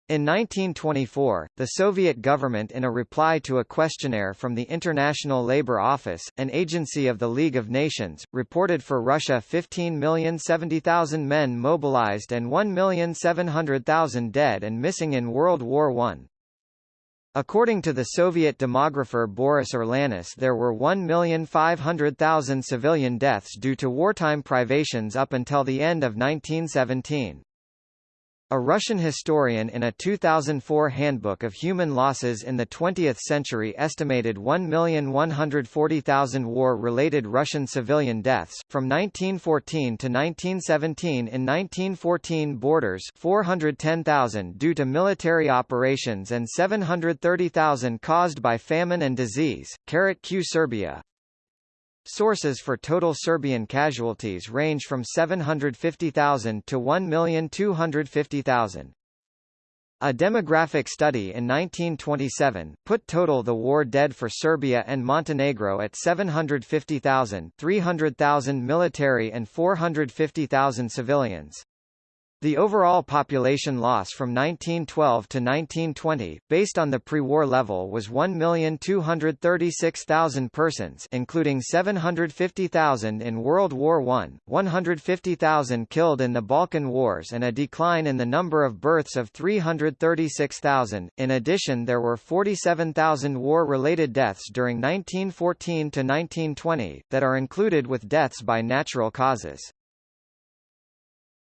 A: In 1924, the Soviet government in a reply to a questionnaire from the International Labour Office, an agency of the League of Nations, reported for Russia 15,070,000 men mobilized and 1,700,000 dead and missing in World War I. According to the Soviet demographer Boris Urlanis there were 1,500,000 civilian deaths due to wartime privations up until the end of 1917. A Russian historian in a 2004 Handbook of Human Losses in the 20th Century estimated 1,140,000 war-related Russian civilian deaths, from 1914 to 1917 in 1914 borders 410,000 due to military operations and 730,000 caused by famine and disease. Q Serbia Sources for total Serbian casualties range from 750,000 to 1,250,000. A demographic study in 1927, put total the war dead for Serbia and Montenegro at 750,000 300,000 military and 450,000 civilians. The overall population loss from 1912 to 1920, based on the pre-war level was 1,236,000 persons including 750,000 in World War I, 150,000 killed in the Balkan Wars and a decline in the number of births of 336,000. In addition there were 47,000 war-related deaths during 1914 to 1920, that are included with deaths by natural causes.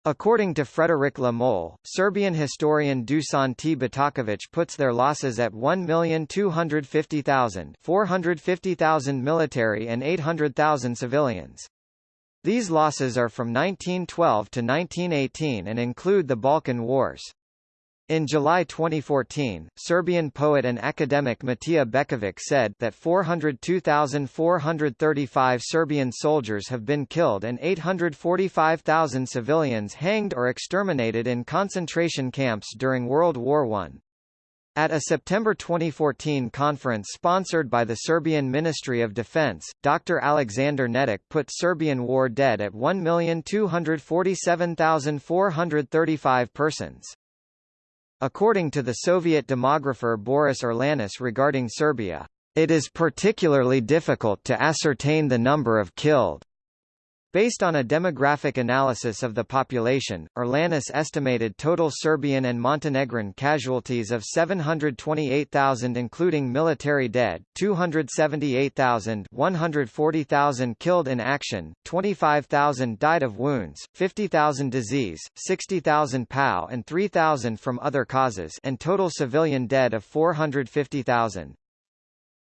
A: According to Frederick Le Moal, Serbian historian Dusan T. Batakovic puts their losses at 1,250,000 450,000 military and 800,000 civilians. These losses are from 1912 to 1918 and include the Balkan Wars. In July 2014, Serbian poet and academic Matija Bećković said that 402,435 Serbian soldiers have been killed and 845,000 civilians hanged or exterminated in concentration camps during World War I. At a September 2014 conference sponsored by the Serbian Ministry of Defense, Dr. Alexander Netic put Serbian war dead at 1,247,435 persons. According to the Soviet demographer Boris Urlanis regarding Serbia, it is particularly difficult to ascertain the number of killed Based on a demographic analysis of the population, Urlanis estimated total Serbian and Montenegrin casualties of 728,000 including military dead, 278,000 140,000 killed in action, 25,000 died of wounds, 50,000 disease, 60,000 POW and 3,000 from other causes and total civilian dead of 450,000.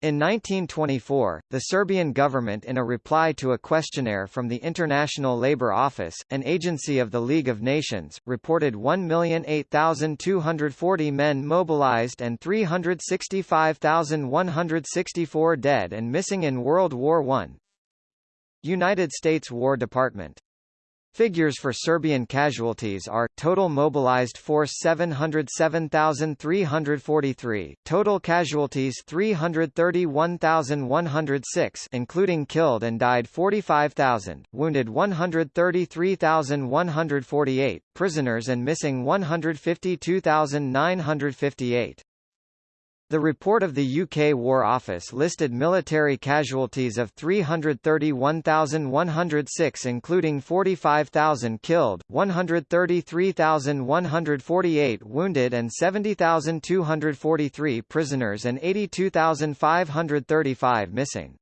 A: In 1924, the Serbian government in a reply to a questionnaire from the International Labour Office, an agency of the League of Nations, reported 1,008,240 men mobilized and 365,164 dead and missing in World War I. United States War Department Figures for Serbian casualties are, total mobilized force 707,343, total casualties 331,106 including killed and died 45,000, wounded 133,148, prisoners and missing 152,958. The report of the UK War Office listed military casualties of 331,106 including 45,000 killed, 133,148 wounded and 70,243 prisoners and 82,535 missing.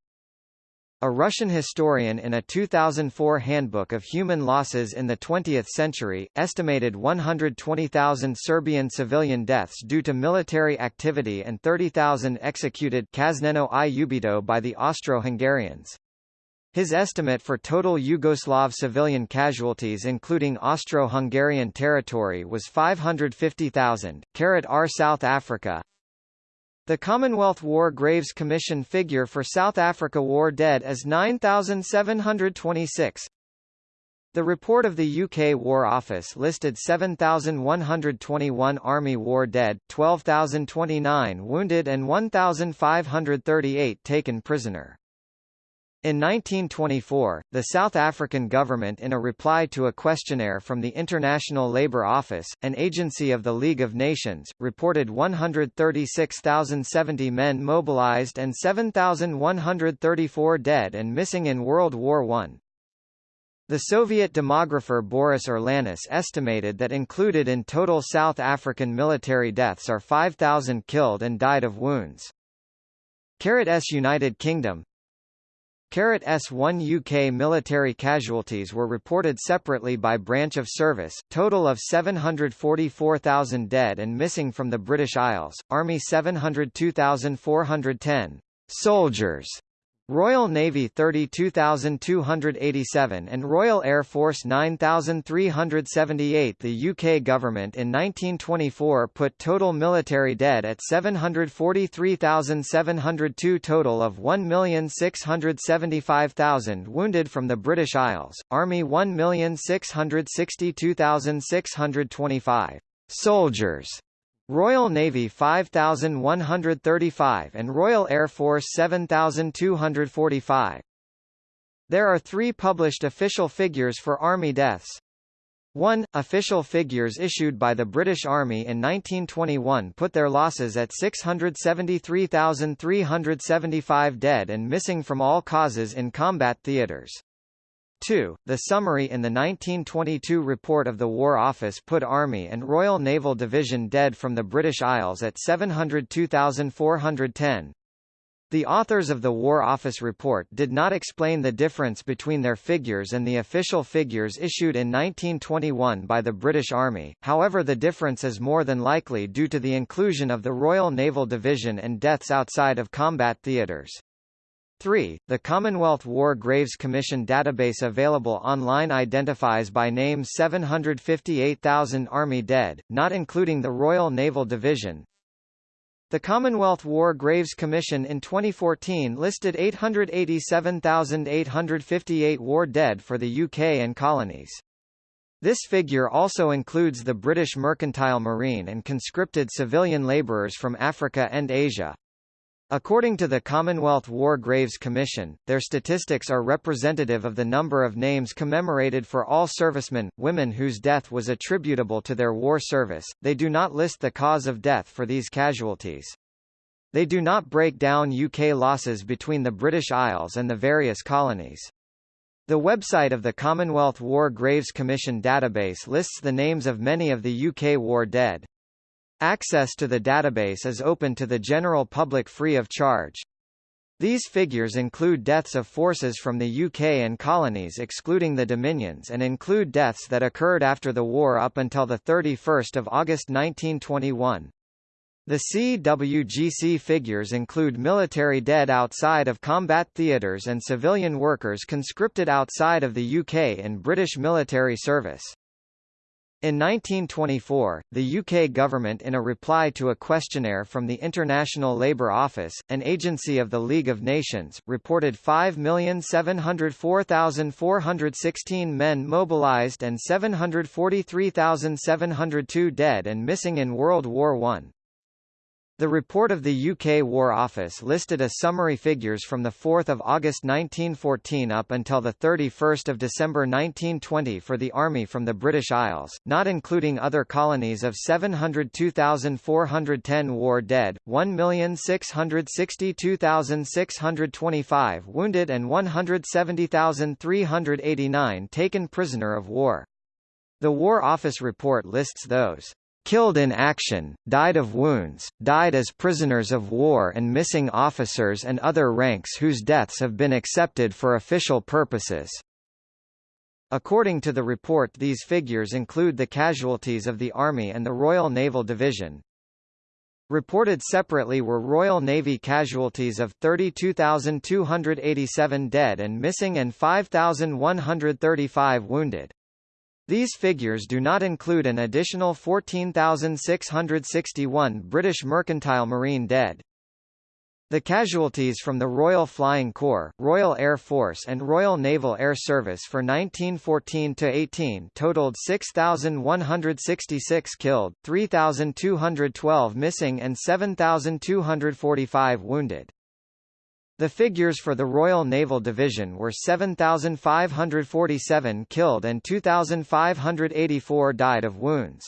A: A Russian historian in a 2004 Handbook of Human Losses in the 20th Century, estimated 120,000 Serbian civilian deaths due to military activity and 30,000 executed Kazneno i ubito by the Austro-Hungarians. His estimate for total Yugoslav civilian casualties including Austro-Hungarian territory was 550,000. Carat R South Africa the Commonwealth War Graves Commission figure for South Africa war dead is 9,726. The report of the UK War Office listed 7,121 Army war dead, 12,029 wounded and 1,538 taken prisoner. In 1924, the South African government in a reply to a questionnaire from the International Labour Office, an agency of the League of Nations, reported 136,070 men mobilized and 7,134 dead and missing in World War I. The Soviet demographer Boris Urlanis estimated that included in total South African military deaths are 5,000 killed and died of wounds. S United Kingdom S1 UK military casualties were reported separately by branch of service, total of 744,000 dead and missing from the British Isles, Army 702,410 soldiers Royal Navy 32,287 and Royal Air Force 9,378 The UK government in 1924 put total military dead at 743,702 total of 1,675,000 wounded from the British Isles, Army 1,662,625 soldiers Royal Navy 5,135 and Royal Air Force 7,245. There are three published official figures for Army deaths. 1. Official figures issued by the British Army in 1921 put their losses at 673,375 dead and missing from all causes in combat theatres. 2. The summary in the 1922 report of the War Office put Army and Royal Naval Division dead from the British Isles at 702,410. The authors of the War Office report did not explain the difference between their figures and the official figures issued in 1921 by the British Army, however the difference is more than likely due to the inclusion of the Royal Naval Division and deaths outside of combat theatres. 3. The Commonwealth War Graves Commission database available online identifies by name 758,000 Army dead, not including the Royal Naval Division. The Commonwealth War Graves Commission in 2014 listed 887,858 war dead for the UK and colonies. This figure also includes the British mercantile marine and conscripted civilian labourers from Africa and Asia. According to the Commonwealth War Graves Commission, their statistics are representative of the number of names commemorated for all servicemen, women whose death was attributable to their war service. They do not list the cause of death for these casualties. They do not break down UK losses between the British Isles and the various colonies. The website of the Commonwealth War Graves Commission database lists the names of many of the UK war dead. Access to the database is open to the general public free of charge. These figures include deaths of forces from the UK and colonies excluding the Dominions and include deaths that occurred after the war up until 31 August 1921. The CWGC figures include military dead outside of combat theatres and civilian workers conscripted outside of the UK in British military service. In 1924, the UK government in a reply to a questionnaire from the International Labour Office, an agency of the League of Nations, reported 5,704,416 men mobilised and 743,702 dead and missing in World War I. The report of the UK War Office listed a summary figures from 4 August 1914 up until 31 December 1920 for the Army from the British Isles, not including other colonies of 702,410 war dead, 1,662,625 wounded and 170,389 taken prisoner of war. The War Office report lists those killed in action, died of wounds, died as prisoners of war and missing officers and other ranks whose deaths have been accepted for official purposes. According to the report these figures include the casualties of the Army and the Royal Naval Division. Reported separately were Royal Navy casualties of 32,287 dead and missing and 5,135 wounded. These figures do not include an additional 14,661 British mercantile marine dead. The casualties from the Royal Flying Corps, Royal Air Force and Royal Naval Air Service for 1914–18 totaled 6,166 killed, 3,212 missing and 7,245 wounded. The figures for the Royal Naval Division were 7,547 killed and 2,584 died of wounds.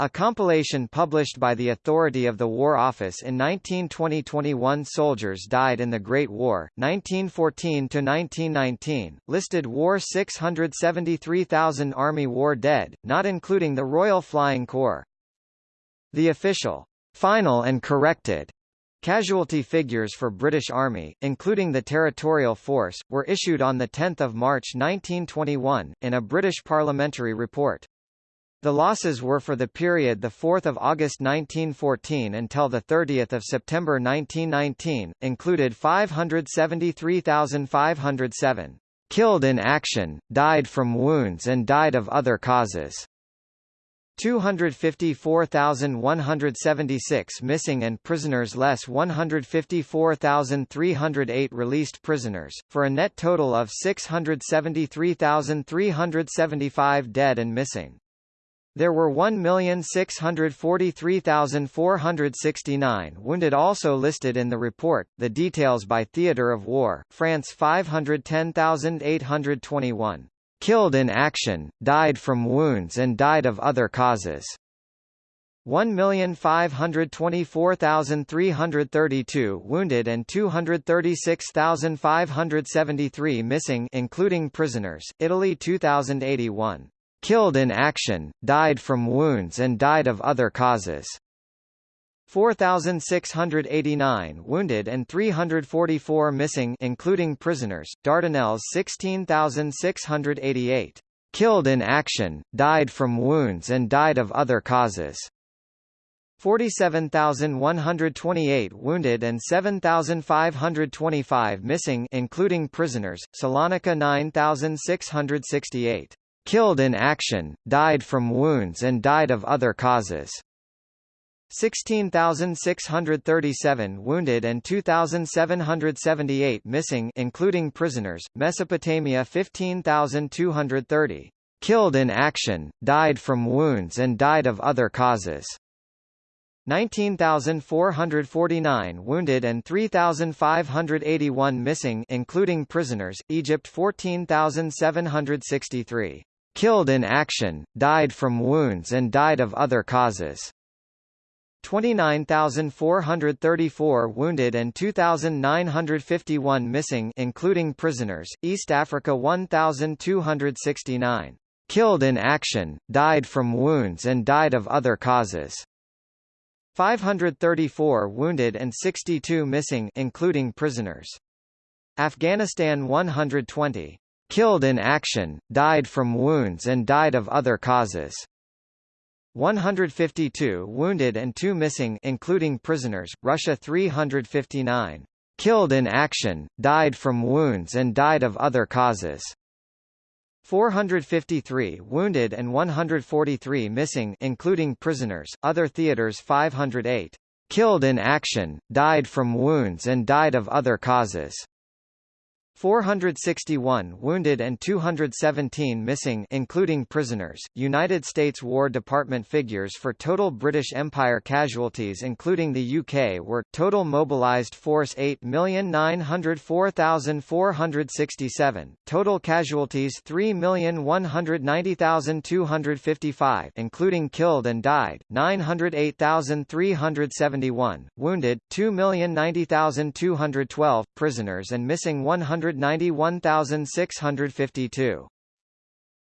A: A compilation published by the Authority of the War Office in 1920-21 Soldiers Died in the Great War, 1914–1919, listed war 673,000 Army war dead, not including the Royal Flying Corps. The official, final and corrected Casualty figures for British Army, including the Territorial Force, were issued on 10 March 1921, in a British parliamentary report. The losses were for the period 4 August 1914 until 30 September 1919, included 573,507 killed in action, died from wounds and died of other causes. 254,176 missing and prisoners less 154,308 released prisoners, for a net total of 673,375 dead and missing. There were 1,643,469 wounded also listed in the report, the details by theatre of war, France 510,821 killed in action, died from wounds and died of other causes. 1,524,332 wounded and 236,573 missing including prisoners, Italy 2081. Killed in action, died from wounds and died of other causes. 4,689 wounded and 344 missing including prisoners, Dardanelles 16,688 killed in action, died from wounds and died of other causes. 47,128 wounded and 7,525 missing including prisoners, Salonika 9,668 killed in action, died from wounds and died of other causes. 16,637 wounded and 2,778 missing including prisoners, Mesopotamia 15,230 killed in action, died from wounds and died of other causes. 19,449 wounded and 3,581 missing including prisoners, Egypt 14,763 killed in action, died from wounds and died of other causes. 29,434 wounded and 2,951 missing including prisoners, East Africa 1,269 killed in action, died from wounds and died of other causes. 534 wounded and 62 missing including prisoners. Afghanistan 120 killed in action, died from wounds and died of other causes. 152 wounded and 2 missing including prisoners, Russia 359 killed in action, died from wounds and died of other causes. 453 wounded and 143 missing including prisoners, other theaters 508 killed in action, died from wounds and died of other causes. 461 wounded and 217 missing including prisoners. United States War Department figures for total British Empire casualties including the UK were total mobilized force 8,904,467, total casualties 3,190,255 including killed and died 908,371, wounded 2,090,212, prisoners and missing 100 191,652.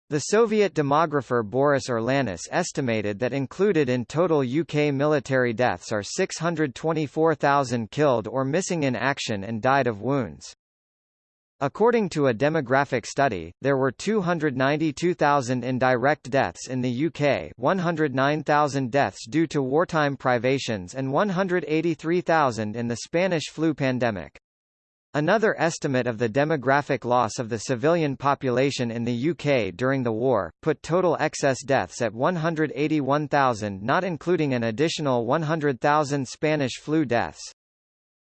A: The Soviet demographer Boris Urlanis estimated that included in total UK military deaths are 624,000 killed or missing in action and died of wounds. According to a demographic study, there were 292,000 indirect deaths in the UK 109,000 deaths due to wartime privations and 183,000 in the Spanish flu pandemic. Another estimate of the demographic loss of the civilian population in the UK during the war, put total excess deaths at 181,000 not including an additional 100,000 Spanish flu deaths.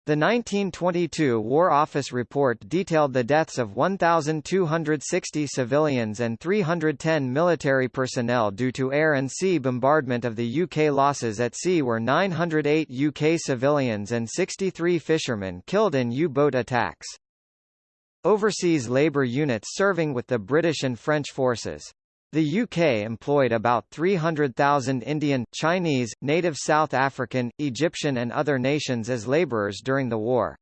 A: The 1922 War Office report detailed the deaths of 1,260 civilians and 310 military personnel due to air and sea bombardment of the UK losses at sea were 908 UK civilians and 63 fishermen killed in U-boat attacks. Overseas labour units serving with the British and French forces the UK employed about 300,000 Indian, Chinese, native South African, Egyptian and other nations as labourers during the war.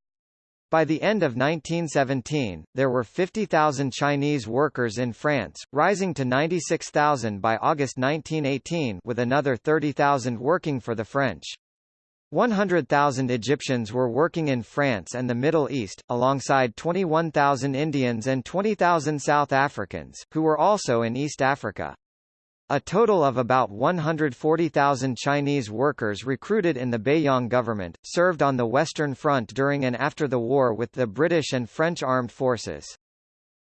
A: By the end of 1917, there were 50,000 Chinese workers in France, rising to 96,000 by August 1918 with another 30,000 working for the French. 100,000 Egyptians were working in France and the Middle East, alongside 21,000 Indians and 20,000 South Africans, who were also in East Africa. A total of about 140,000 Chinese workers recruited in the Beiyang government, served on the Western Front during and after the war with the British and French armed forces.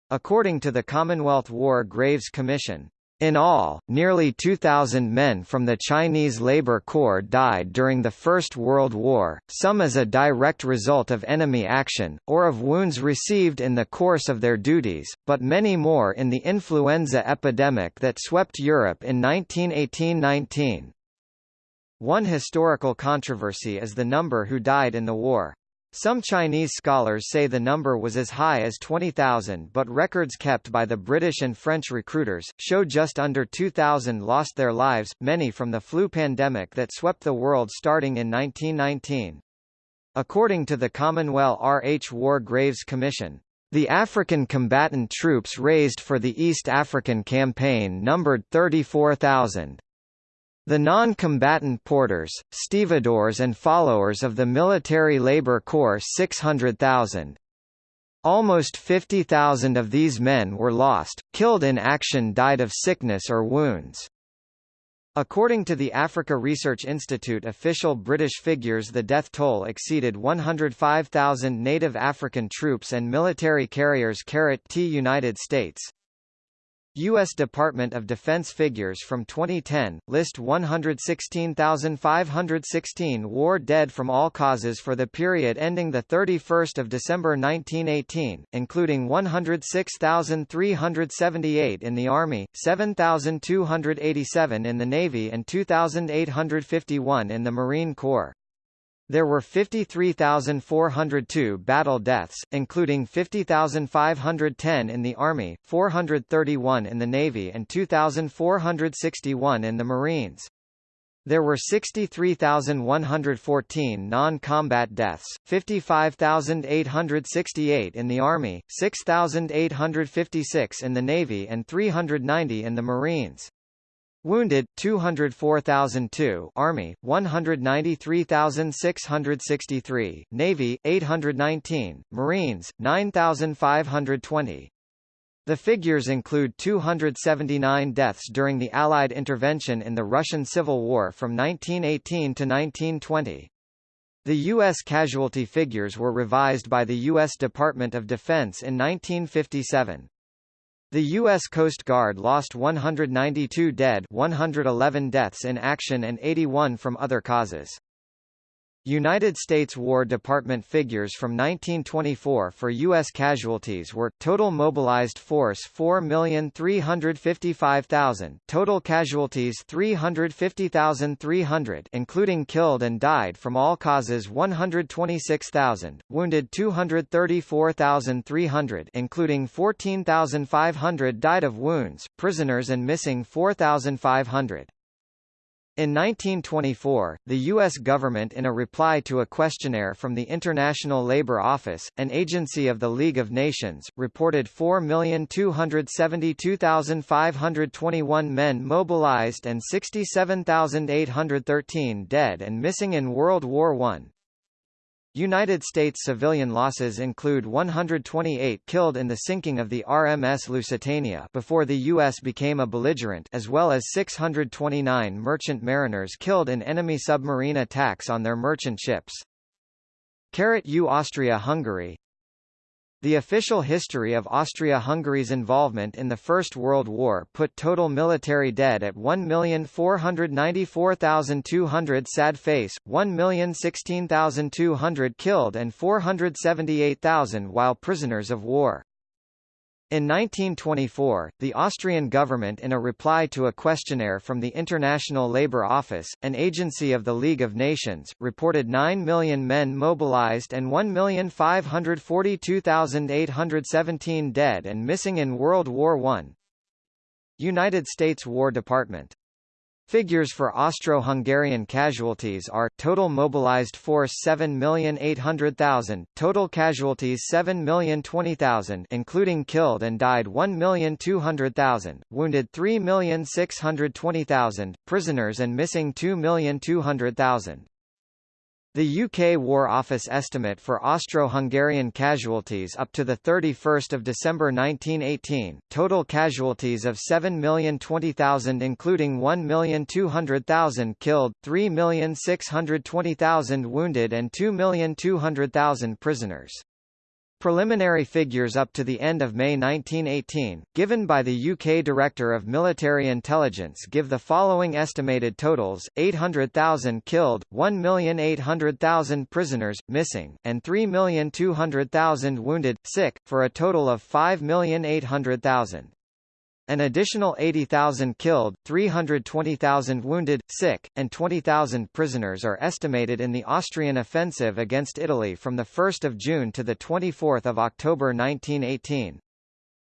A: According to the Commonwealth War Graves Commission, in all, nearly 2,000 men from the Chinese Labour Corps died during the First World War, some as a direct result of enemy action, or of wounds received in the course of their duties, but many more in the influenza epidemic that swept Europe in 1918–19. One historical controversy is the number who died in the war. Some Chinese scholars say the number was as high as 20,000 but records kept by the British and French recruiters, show just under 2,000 lost their lives, many from the flu pandemic that swept the world starting in 1919. According to the Commonwealth R. H. War Graves Commission, the African combatant troops raised for the East African Campaign numbered 34,000. The non-combatant porters, stevedores and followers of the Military Labour Corps 600,000. Almost 50,000 of these men were lost, killed in action died of sickness or wounds. According to the Africa Research Institute official British figures the death toll exceeded 105,000 native African troops and military carriers T United States, U.S. Department of Defense figures from 2010, list 116,516 war dead from all causes for the period ending 31 December 1918, including 106,378 in the Army, 7,287 in the Navy and 2,851 in the Marine Corps. There were 53,402 battle deaths, including 50,510 in the Army, 431 in the Navy and 2,461 in the Marines. There were 63,114 non-combat deaths, 55,868 in the Army, 6,856 in the Navy and 390 in the Marines. Wounded 204,002 Army 193,663 Navy 819 Marines 9,520 The figures include 279 deaths during the Allied intervention in the Russian Civil War from 1918 to 1920. The U.S. casualty figures were revised by the U.S. Department of Defense in 1957. The U.S. Coast Guard lost 192 dead 111 deaths in action and 81 from other causes. United States War Department figures from 1924 for U.S. casualties were, total mobilized force 4,355,000 total casualties 350,300 including killed and died from all causes 126,000, wounded 234,300 including 14,500 died of wounds, prisoners and missing 4,500. In 1924, the U.S. government in a reply to a questionnaire from the International Labour Office, an agency of the League of Nations, reported 4,272,521 men mobilized and 67,813 dead and missing in World War I. United States civilian losses include 128 killed in the sinking of the RMS Lusitania before the U.S. became a belligerent as well as 629 merchant mariners killed in enemy submarine attacks on their merchant ships. Carrot U Austria-Hungary the official history of Austria-Hungary's involvement in the First World War put total military dead at 1,494,200 sad face, 1,016,200 killed and 478,000 while prisoners of war. In 1924, the Austrian government in a reply to a questionnaire from the International Labour Office, an agency of the League of Nations, reported 9 million men mobilized and 1,542,817 dead and missing in World War I. United States War Department Figures for Austro-Hungarian casualties are, total mobilized force 7,800,000, total casualties 7,020,000 including killed and died 1,200,000, wounded 3,620,000, prisoners and missing 2,200,000. The UK War Office estimate for Austro-Hungarian casualties up to 31 December 1918, total casualties of 7,020,000 including 1,200,000 killed, 3,620,000 wounded and 2,200,000 prisoners. Preliminary figures up to the end of May 1918, given by the UK Director of Military Intelligence give the following estimated totals, 800,000 killed, 1,800,000 prisoners, missing, and 3,200,000 wounded, sick, for a total of 5,800,000. An additional 80,000 killed, 320,000 wounded, sick, and 20,000 prisoners are estimated in the Austrian offensive against Italy from 1 June to 24 October 1918.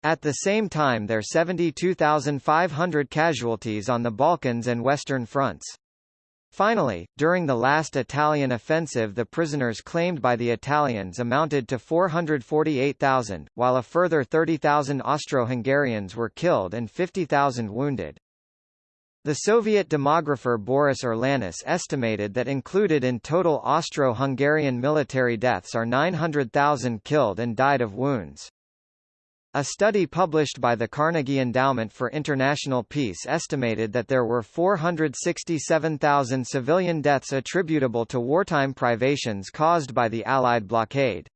A: At the same time there 72,500 casualties on the Balkans and Western fronts. Finally, during the last Italian offensive the prisoners claimed by the Italians amounted to 448,000, while a further 30,000 Austro-Hungarians were killed and 50,000 wounded. The Soviet demographer Boris Urlanis estimated that included in total Austro-Hungarian military deaths are 900,000 killed and died of wounds. A study published by the Carnegie Endowment for International Peace estimated that there were 467,000 civilian deaths attributable to wartime privations caused by the Allied blockade.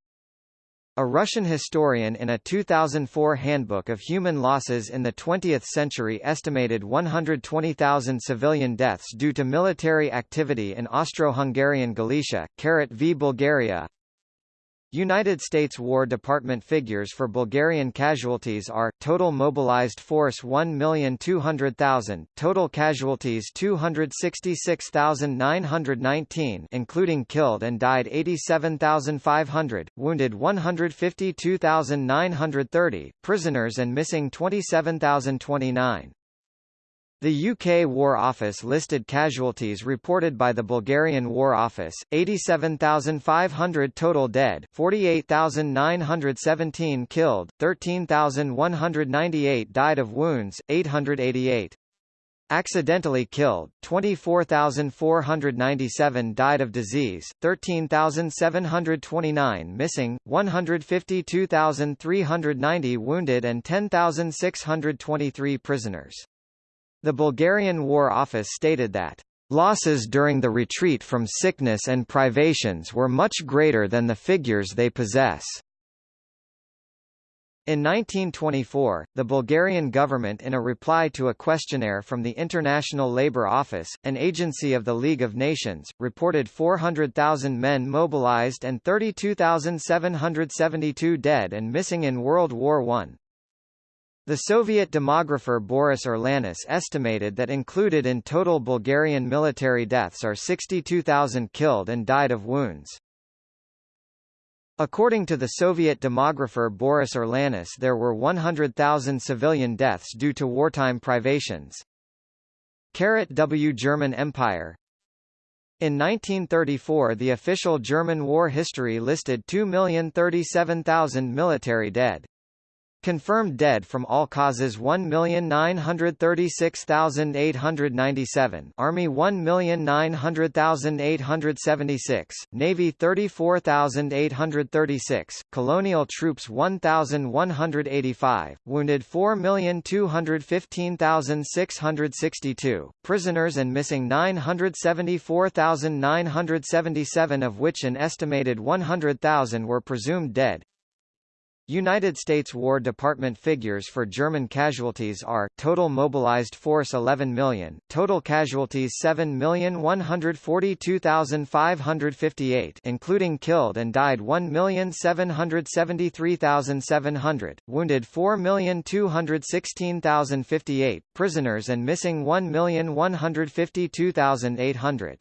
A: A Russian historian in a 2004 Handbook of Human Losses in the 20th Century estimated 120,000 civilian deaths due to military activity in Austro-Hungarian Galicia, Karat v Bulgaria, United States War Department figures for Bulgarian casualties are, total mobilized force 1,200,000, total casualties 266,919 including killed and died 87,500, wounded 152,930, prisoners and missing 27,029. The UK War Office listed casualties reported by the Bulgarian War Office, 87,500 total dead 48,917 killed, 13,198 died of wounds, 888. Accidentally killed, 24,497 died of disease, 13,729 missing, 152,390 wounded and 10,623 prisoners. The Bulgarian War Office stated that Losses during the retreat from sickness and privations were much greater than the figures they possess. In 1924, the Bulgarian government in a reply to a questionnaire from the International Labour Office, an agency of the League of Nations, reported 400,000 men mobilized and 32,772 dead and missing in World War I. The Soviet demographer Boris Urlanis estimated that included in total Bulgarian military deaths are 62,000 killed and died of wounds. According to the Soviet demographer Boris Urlanis there were 100,000 civilian deaths due to wartime privations. W German Empire In 1934 the official German war history listed 2,037,000 military dead. Confirmed dead from all causes 1,936,897 Army 1,900,876, Navy 34,836, Colonial troops 1,185, wounded 4,215,662, prisoners and missing 974,977 of which an estimated 100,000 were presumed dead. United States War Department figures for German casualties are, total mobilized force 11 million, total casualties 7,142,558 including killed and died 1,773,700, wounded 4,216,058, prisoners and missing 1,152,800.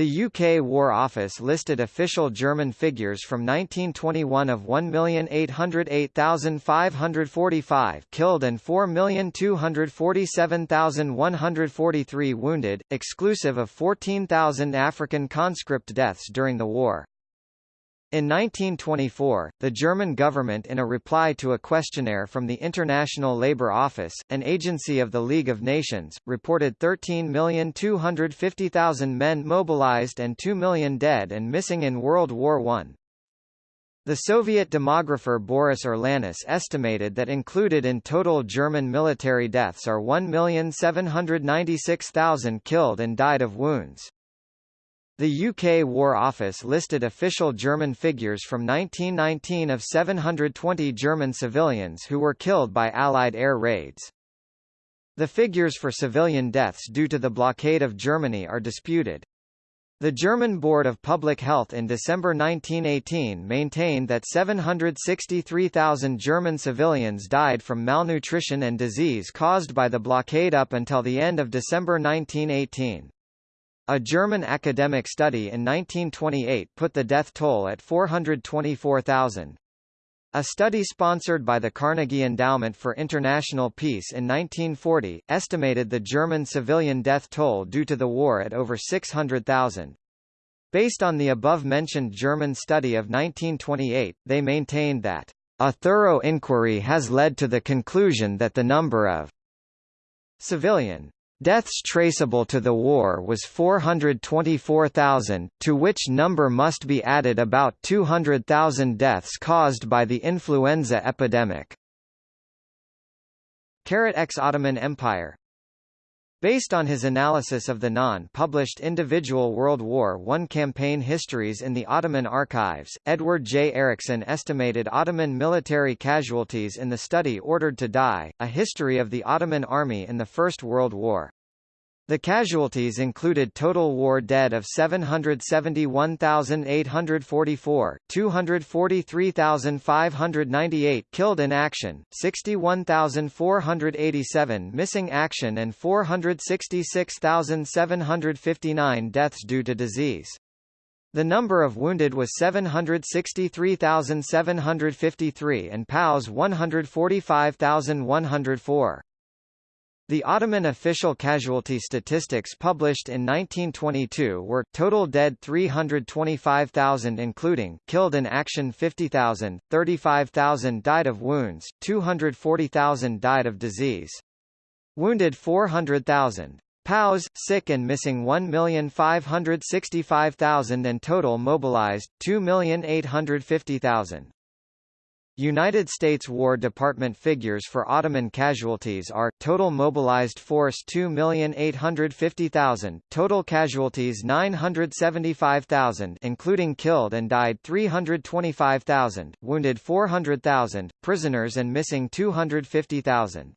A: The UK War Office listed official German figures from 1921 of 1,808,545 killed and 4,247,143 wounded, exclusive of 14,000 African conscript deaths during the war. In 1924, the German government in a reply to a questionnaire from the International Labour Office, an agency of the League of Nations, reported 13,250,000 men mobilized and 2 million dead and missing in World War I. The Soviet demographer Boris Urlanis estimated that included in total German military deaths are 1,796,000 killed and died of wounds. The UK War Office listed official German figures from 1919 of 720 German civilians who were killed by Allied air raids. The figures for civilian deaths due to the blockade of Germany are disputed. The German Board of Public Health in December 1918 maintained that 763,000 German civilians died from malnutrition and disease caused by the blockade up until the end of December 1918. A German academic study in 1928 put the death toll at 424,000. A study sponsored by the Carnegie Endowment for International Peace in 1940, estimated the German civilian death toll due to the war at over 600,000. Based on the above-mentioned German study of 1928, they maintained that, "...a thorough inquiry has led to the conclusion that the number of civilian Deaths traceable to the war was 424,000, to which number must be added about 200,000 deaths caused by the influenza epidemic. Ex Ottoman Empire Based on his analysis of the non-published individual World War I campaign histories in the Ottoman archives, Edward J. Erickson estimated Ottoman military casualties in the study Ordered to Die, A History of the Ottoman Army in the First World War. The casualties included total war dead of 771,844, 243,598 killed in action, 61,487 missing action and 466,759 deaths due to disease. The number of wounded was 763,753 and POWs 145,104. The Ottoman official casualty statistics published in 1922 were, total dead 325,000 including, killed in action 50,000, 35,000 died of wounds, 240,000 died of disease. Wounded 400,000. POWs, sick and missing 1,565,000 and total mobilized, 2,850,000. United States War Department figures for Ottoman casualties are, total mobilized force 2,850,000, total casualties 975,000 including killed and died 325,000, wounded 400,000, prisoners and missing 250,000.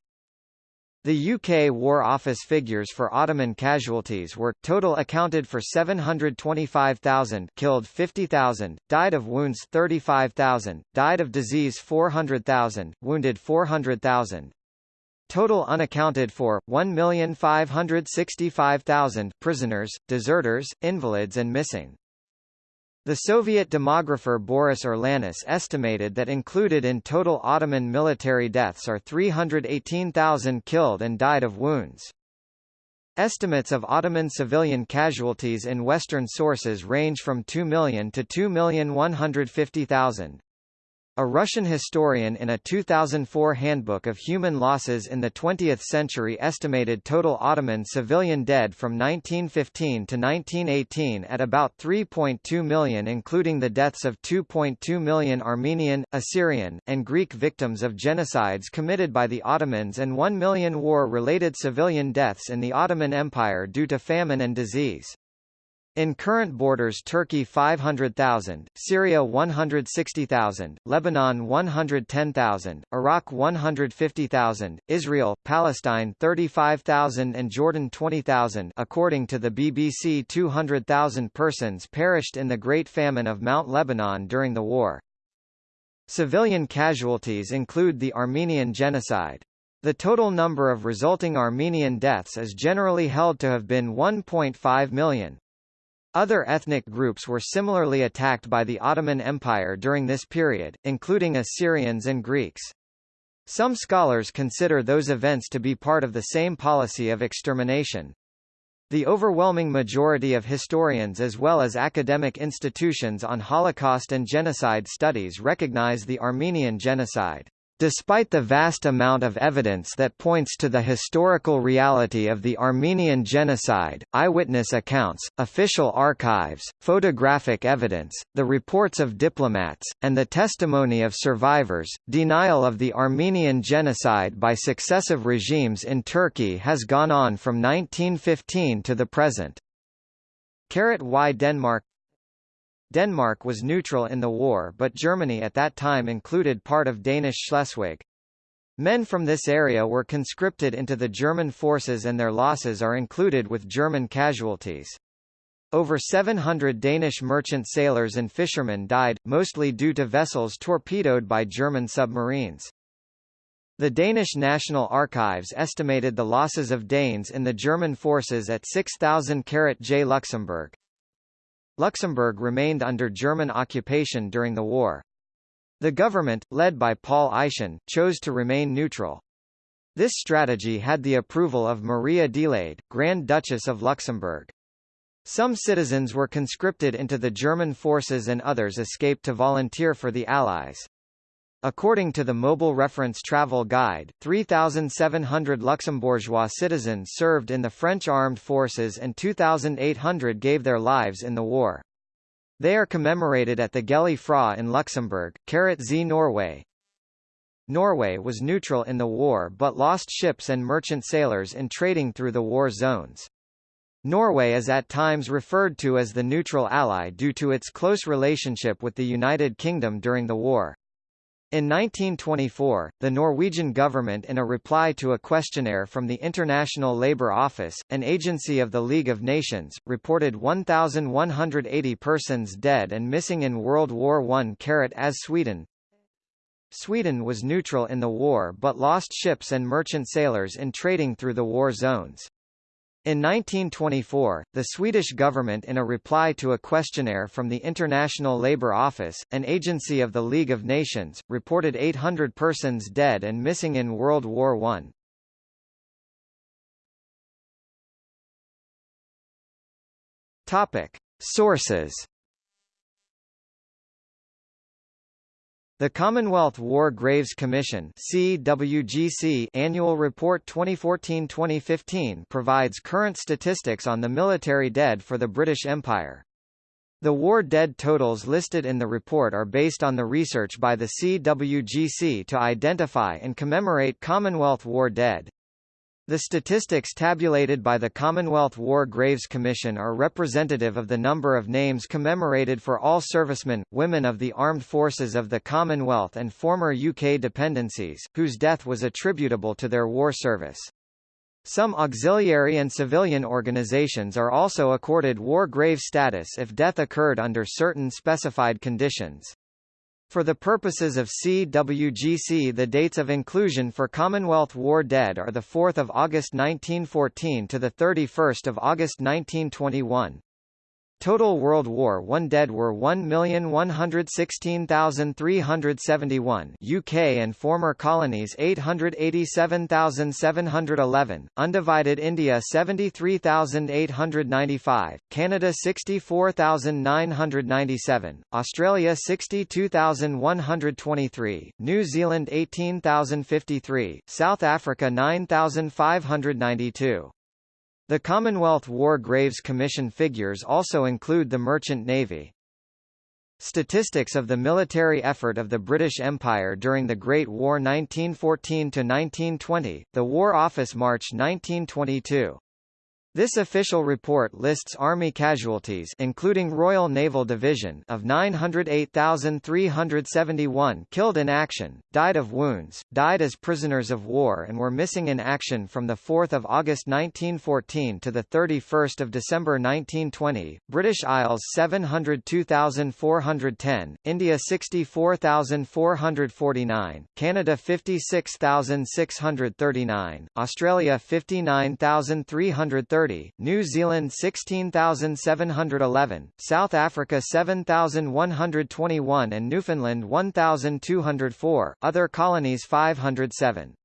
A: The UK War Office figures for Ottoman casualties were, total accounted for 725,000 killed 50,000, died of wounds 35,000, died of disease 400,000, wounded 400,000. Total unaccounted for, 1,565,000 prisoners, deserters, invalids and missing. The Soviet demographer Boris Urlanis estimated that included in total Ottoman military deaths are 318,000 killed and died of wounds. Estimates of Ottoman civilian casualties in Western sources range from 2 million to 2,150,000. A Russian historian in a 2004 Handbook of Human Losses in the 20th Century estimated total Ottoman civilian dead from 1915 to 1918 at about 3.2 million including the deaths of 2.2 million Armenian, Assyrian, and Greek victims of genocides committed by the Ottomans and 1 million war-related civilian deaths in the Ottoman Empire due to famine and disease. In current borders Turkey 500,000, Syria 160,000, Lebanon 110,000, Iraq 150,000, Israel, Palestine 35,000 and Jordan 20,000 according to the BBC 200,000 persons perished in the Great Famine of Mount Lebanon during the war. Civilian casualties include the Armenian genocide. The total number of resulting Armenian deaths is generally held to have been 1.5 million. Other ethnic groups were similarly attacked by the Ottoman Empire during this period, including Assyrians and Greeks. Some scholars consider those events to be part of the same policy of extermination. The overwhelming majority of historians as well as academic institutions on Holocaust and genocide studies recognize the Armenian genocide. Despite the vast amount of evidence that points to the historical reality of the Armenian genocide, eyewitness accounts, official archives, photographic evidence, the reports of diplomats, and the testimony of survivors, denial of the Armenian genocide by successive regimes in Turkey has gone on from 1915 to the present. Why Denmark Denmark was neutral in the war but Germany at that time included part of Danish Schleswig. Men from this area were conscripted into the German forces and their losses are included with German casualties. Over 700 Danish merchant sailors and fishermen died, mostly due to vessels torpedoed by German submarines. The Danish National Archives estimated the losses of Danes in the German forces at 6,000 J. Luxembourg. Luxembourg remained under German occupation during the war. The government, led by Paul Eyschen, chose to remain neutral. This strategy had the approval of Maria Adelaide, Grand Duchess of Luxembourg. Some citizens were conscripted into the German forces and others escaped to volunteer for the Allies. According to the Mobile Reference Travel Guide, 3,700 Luxembourgeois citizens served in the French armed forces and 2,800 gave their lives in the war. They are commemorated at the Gëlle Fra in Luxembourg, Carat Z Norway. Norway was neutral in the war but lost ships and merchant sailors in trading through the war zones. Norway is at times referred to as the neutral ally due to its close relationship with the United Kingdom during the war. In 1924, the Norwegian government in a reply to a questionnaire from the International Labour Office, an agency of the League of Nations, reported 1,180 persons dead and missing in World War I. As Sweden Sweden was neutral in the war but lost ships and merchant sailors in trading through the war zones. In 1924, the Swedish government in a reply to a questionnaire from the International Labour Office, an agency of the League of Nations, reported 800 persons dead and missing in World War I. Topic. Sources The Commonwealth War Graves Commission CWGC Annual Report 2014-2015 provides current statistics on the military dead for the British Empire. The war dead totals listed in the report are based on the research by the CWGC to identify and commemorate Commonwealth War dead. The statistics tabulated by the Commonwealth War Graves Commission are representative of the number of names commemorated for all servicemen, women of the armed forces of the Commonwealth and former UK dependencies, whose death was attributable to their war service. Some auxiliary and civilian organizations are also accorded war grave status if death occurred under certain specified conditions. For the purposes of CWGC the dates of inclusion for Commonwealth War dead are 4 August 1914 to 31 August 1921. Total World War I dead were 1,116,371 UK and former colonies 887,711, undivided India 73,895, Canada 64,997, Australia 62,123, New Zealand 18,053, South Africa 9,592. The Commonwealth War Graves Commission figures also include the Merchant Navy. Statistics of the military effort of the British Empire during the Great War 1914–1920, the War Office March 1922 this official report lists Army casualties including Royal Naval Division of 908,371 killed in action, died of wounds, died as prisoners of war and were missing in action from 4 August 1914 to 31 December 1920, British Isles 702,410, India 64,449, Canada 56,639, Australia 59,330 30, New Zealand 16,711, South Africa 7,121 and Newfoundland 1,204, other colonies 507.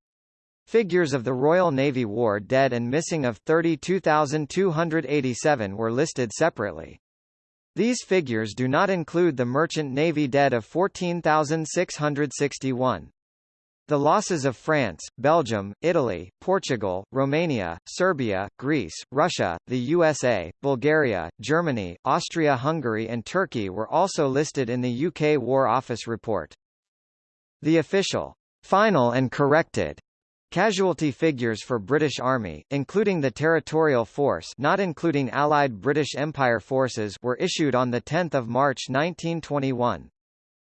A: Figures of the Royal Navy War dead and missing of 32,287 were listed separately. These figures do not include the Merchant Navy dead of 14,661. The losses of France, Belgium, Italy, Portugal, Romania, Serbia, Greece, Russia, the USA, Bulgaria, Germany, Austria-Hungary and Turkey were also listed in the UK War Office report. The official, final and corrected Casualty figures for British Army, including the Territorial Force not including Allied British Empire forces were issued on 10 March 1921.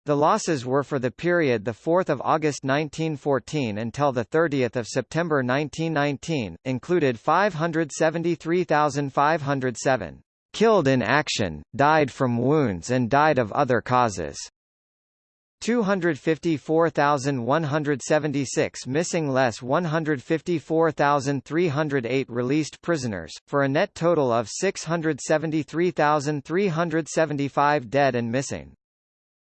A: The losses were for the period 4 August 1914 until 30 September 1919, included 573,507 killed in action, died from wounds and died of other causes. 254,176 missing less 154,308 released prisoners, for a net total of 673,375 dead and missing.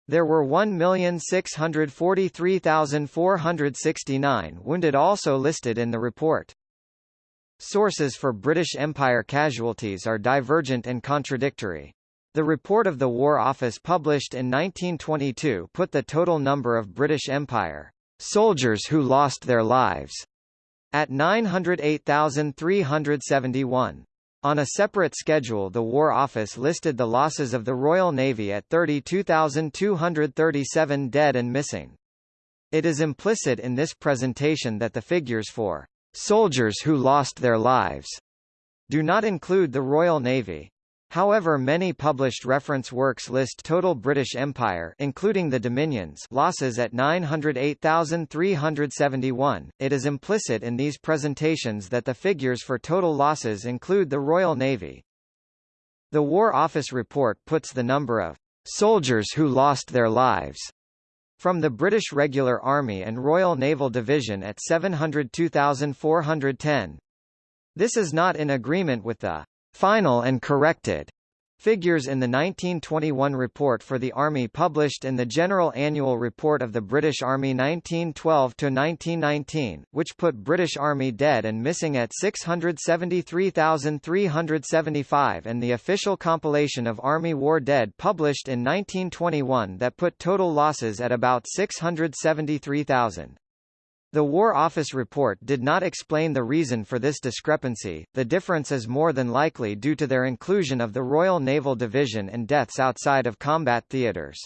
A: There were 1,643,469 wounded also listed in the report. Sources for British Empire casualties are divergent and contradictory. The report of the War Office published in 1922 put the total number of British Empire soldiers who lost their lives at 908,371. On a separate schedule the War Office listed the losses of the Royal Navy at 32,237 dead and missing. It is implicit in this presentation that the figures for soldiers who lost their lives do not include the Royal Navy. However many published reference works list total British Empire including the Dominions losses at 908,371, it is implicit in these presentations that the figures for total losses include the Royal Navy. The War Office report puts the number of soldiers who lost their lives from the British Regular Army and Royal Naval Division at 702,410. This is not in agreement with the final and corrected Figures in the 1921 report for the Army published in the General Annual Report of the British Army 1912-1919, which put British Army dead and missing at 673,375 and the official compilation of Army War Dead published in 1921 that put total losses at about 673,000. The War Office report did not explain the reason for this discrepancy, the difference is more than likely due to their inclusion of the Royal Naval Division and deaths outside of combat theatres.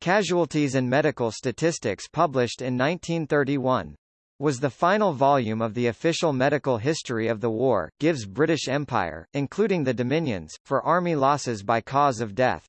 A: Casualties and Medical Statistics published in 1931 was the final volume of the official medical history of the war, gives British Empire, including the Dominions, for army losses by cause of death.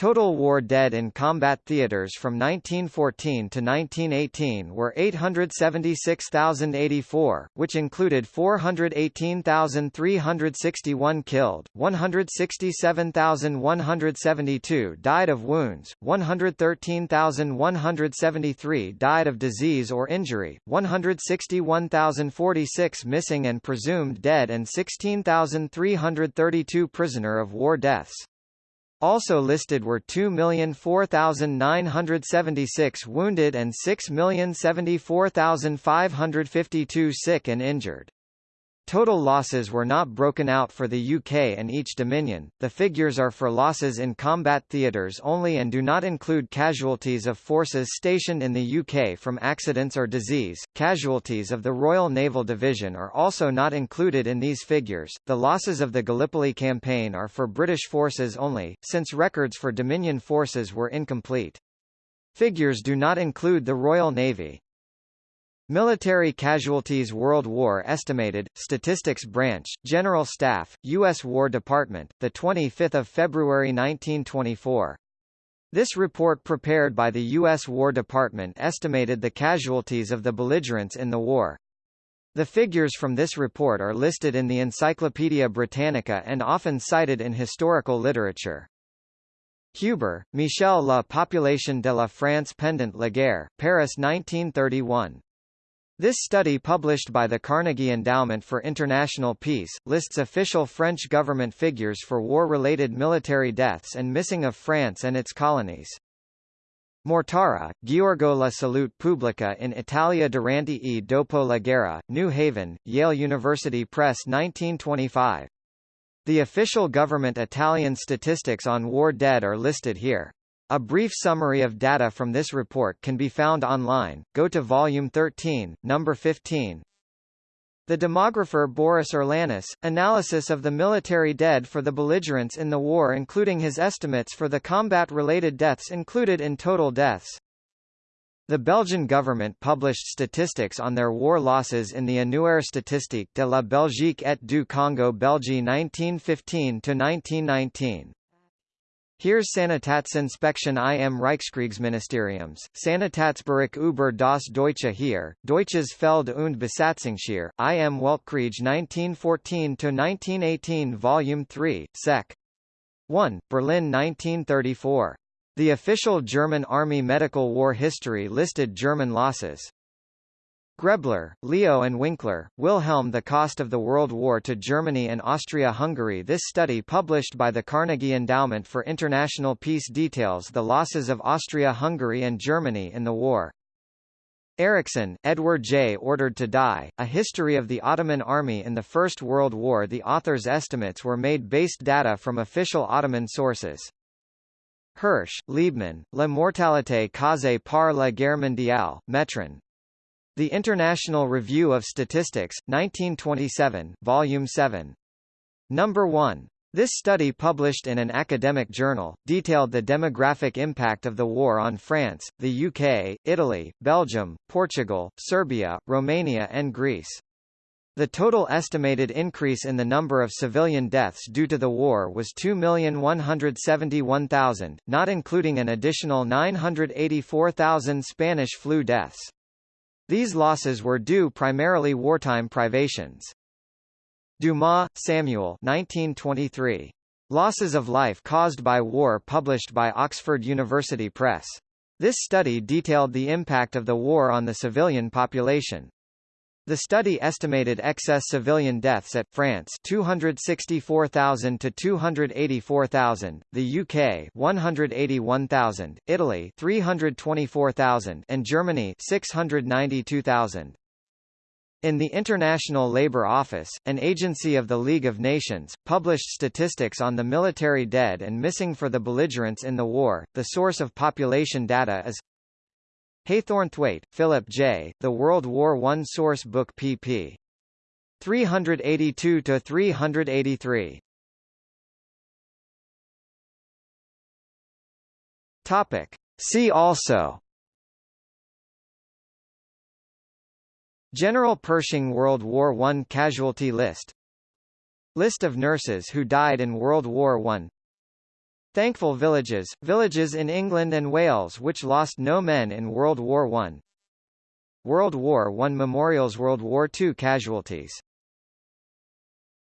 A: Total war dead in combat theaters from 1914 to 1918 were 876,084, which included 418,361 killed, 167,172 died of wounds, 113,173 died of disease or injury, 161,046 missing and presumed dead and 16,332 prisoner of war deaths. Also listed were 2,004,976 wounded and 6,074,552 sick and injured. Total losses were not broken out for the UK and each Dominion, the figures are for losses in combat theatres only and do not include casualties of forces stationed in the UK from accidents or disease. Casualties of the Royal Naval Division are also not included in these figures. The losses of the Gallipoli campaign are for British forces only, since records for Dominion forces were incomplete. Figures do not include the Royal Navy. Military Casualties World War Estimated, Statistics Branch, General Staff, U.S. War Department, 25 February 1924. This report prepared by the U.S. War Department estimated the casualties of the belligerents in the war. The figures from this report are listed in the Encyclopaedia Britannica and often cited in historical literature. Huber, Michel La Population de la France pendant la guerre, Paris 1931. This study published by the Carnegie Endowment for International Peace, lists official French government figures for war-related military deaths and missing of France and its colonies. Mortara, Giorgio la salute pubblica in Italia durante e dopo la guerra, New Haven, Yale University Press 1925. The official government Italian statistics on war dead are listed here. A brief summary of data from this report can be found online. Go to volume 13, number 15. The demographer Boris Urlanis, analysis of the military dead for the belligerents in the war including his estimates for the combat-related deaths included in total deaths. The Belgian government published statistics on their war losses in the Annuaire statistique de la Belgique et du Congo Belgique 1915-1919. Heeres Sanitätsinspektion im Reichskriegsministeriums, Sanitätsbericht über das Deutsche Heer, Deutsches Feld- und Besatzungsheer, im Weltkrieg 1914-1918 Volume 3, Sec. 1, Berlin 1934. The official German Army Medical War History listed German losses. Grebler, Leo and Winkler, Wilhelm The Cost of the World War to Germany and Austria-Hungary This study published by the Carnegie Endowment for International Peace details the losses of Austria-Hungary and Germany in the war. Erickson, Edward J. Ordered to Die, A History of the Ottoman Army in the First World War The author's estimates were made based data from official Ottoman sources. Hirsch, Liebman, La mortalité causée par la guerre mondiale, Metron, the International Review of Statistics, 1927, Volume 7. Number 1. This study published in an academic journal, detailed the demographic impact of the war on France, the UK, Italy, Belgium, Portugal, Serbia, Romania and Greece. The total estimated increase in the number of civilian deaths due to the war was 2,171,000, not including an additional 984,000 Spanish flu deaths. These losses were due primarily wartime privations. Dumas, Samuel 1923. Losses of Life Caused by War published by Oxford University Press. This study detailed the impact of the war on the civilian population. The study estimated excess civilian deaths at France 264,000 to 284,000, the UK 181,000, Italy 324,000 and Germany 692,000. In the International Labour Office, an agency of the League of Nations, published statistics on the military dead and missing for the belligerents in the war. The source of population data is Haythornthwaite, Philip J., The World War I Source Book pp. 382–383. Topic. See also General Pershing World War I casualty list List of nurses who died in World War I Thankful villages, villages in England and Wales which lost no men in World War I World War I memorials World War II casualties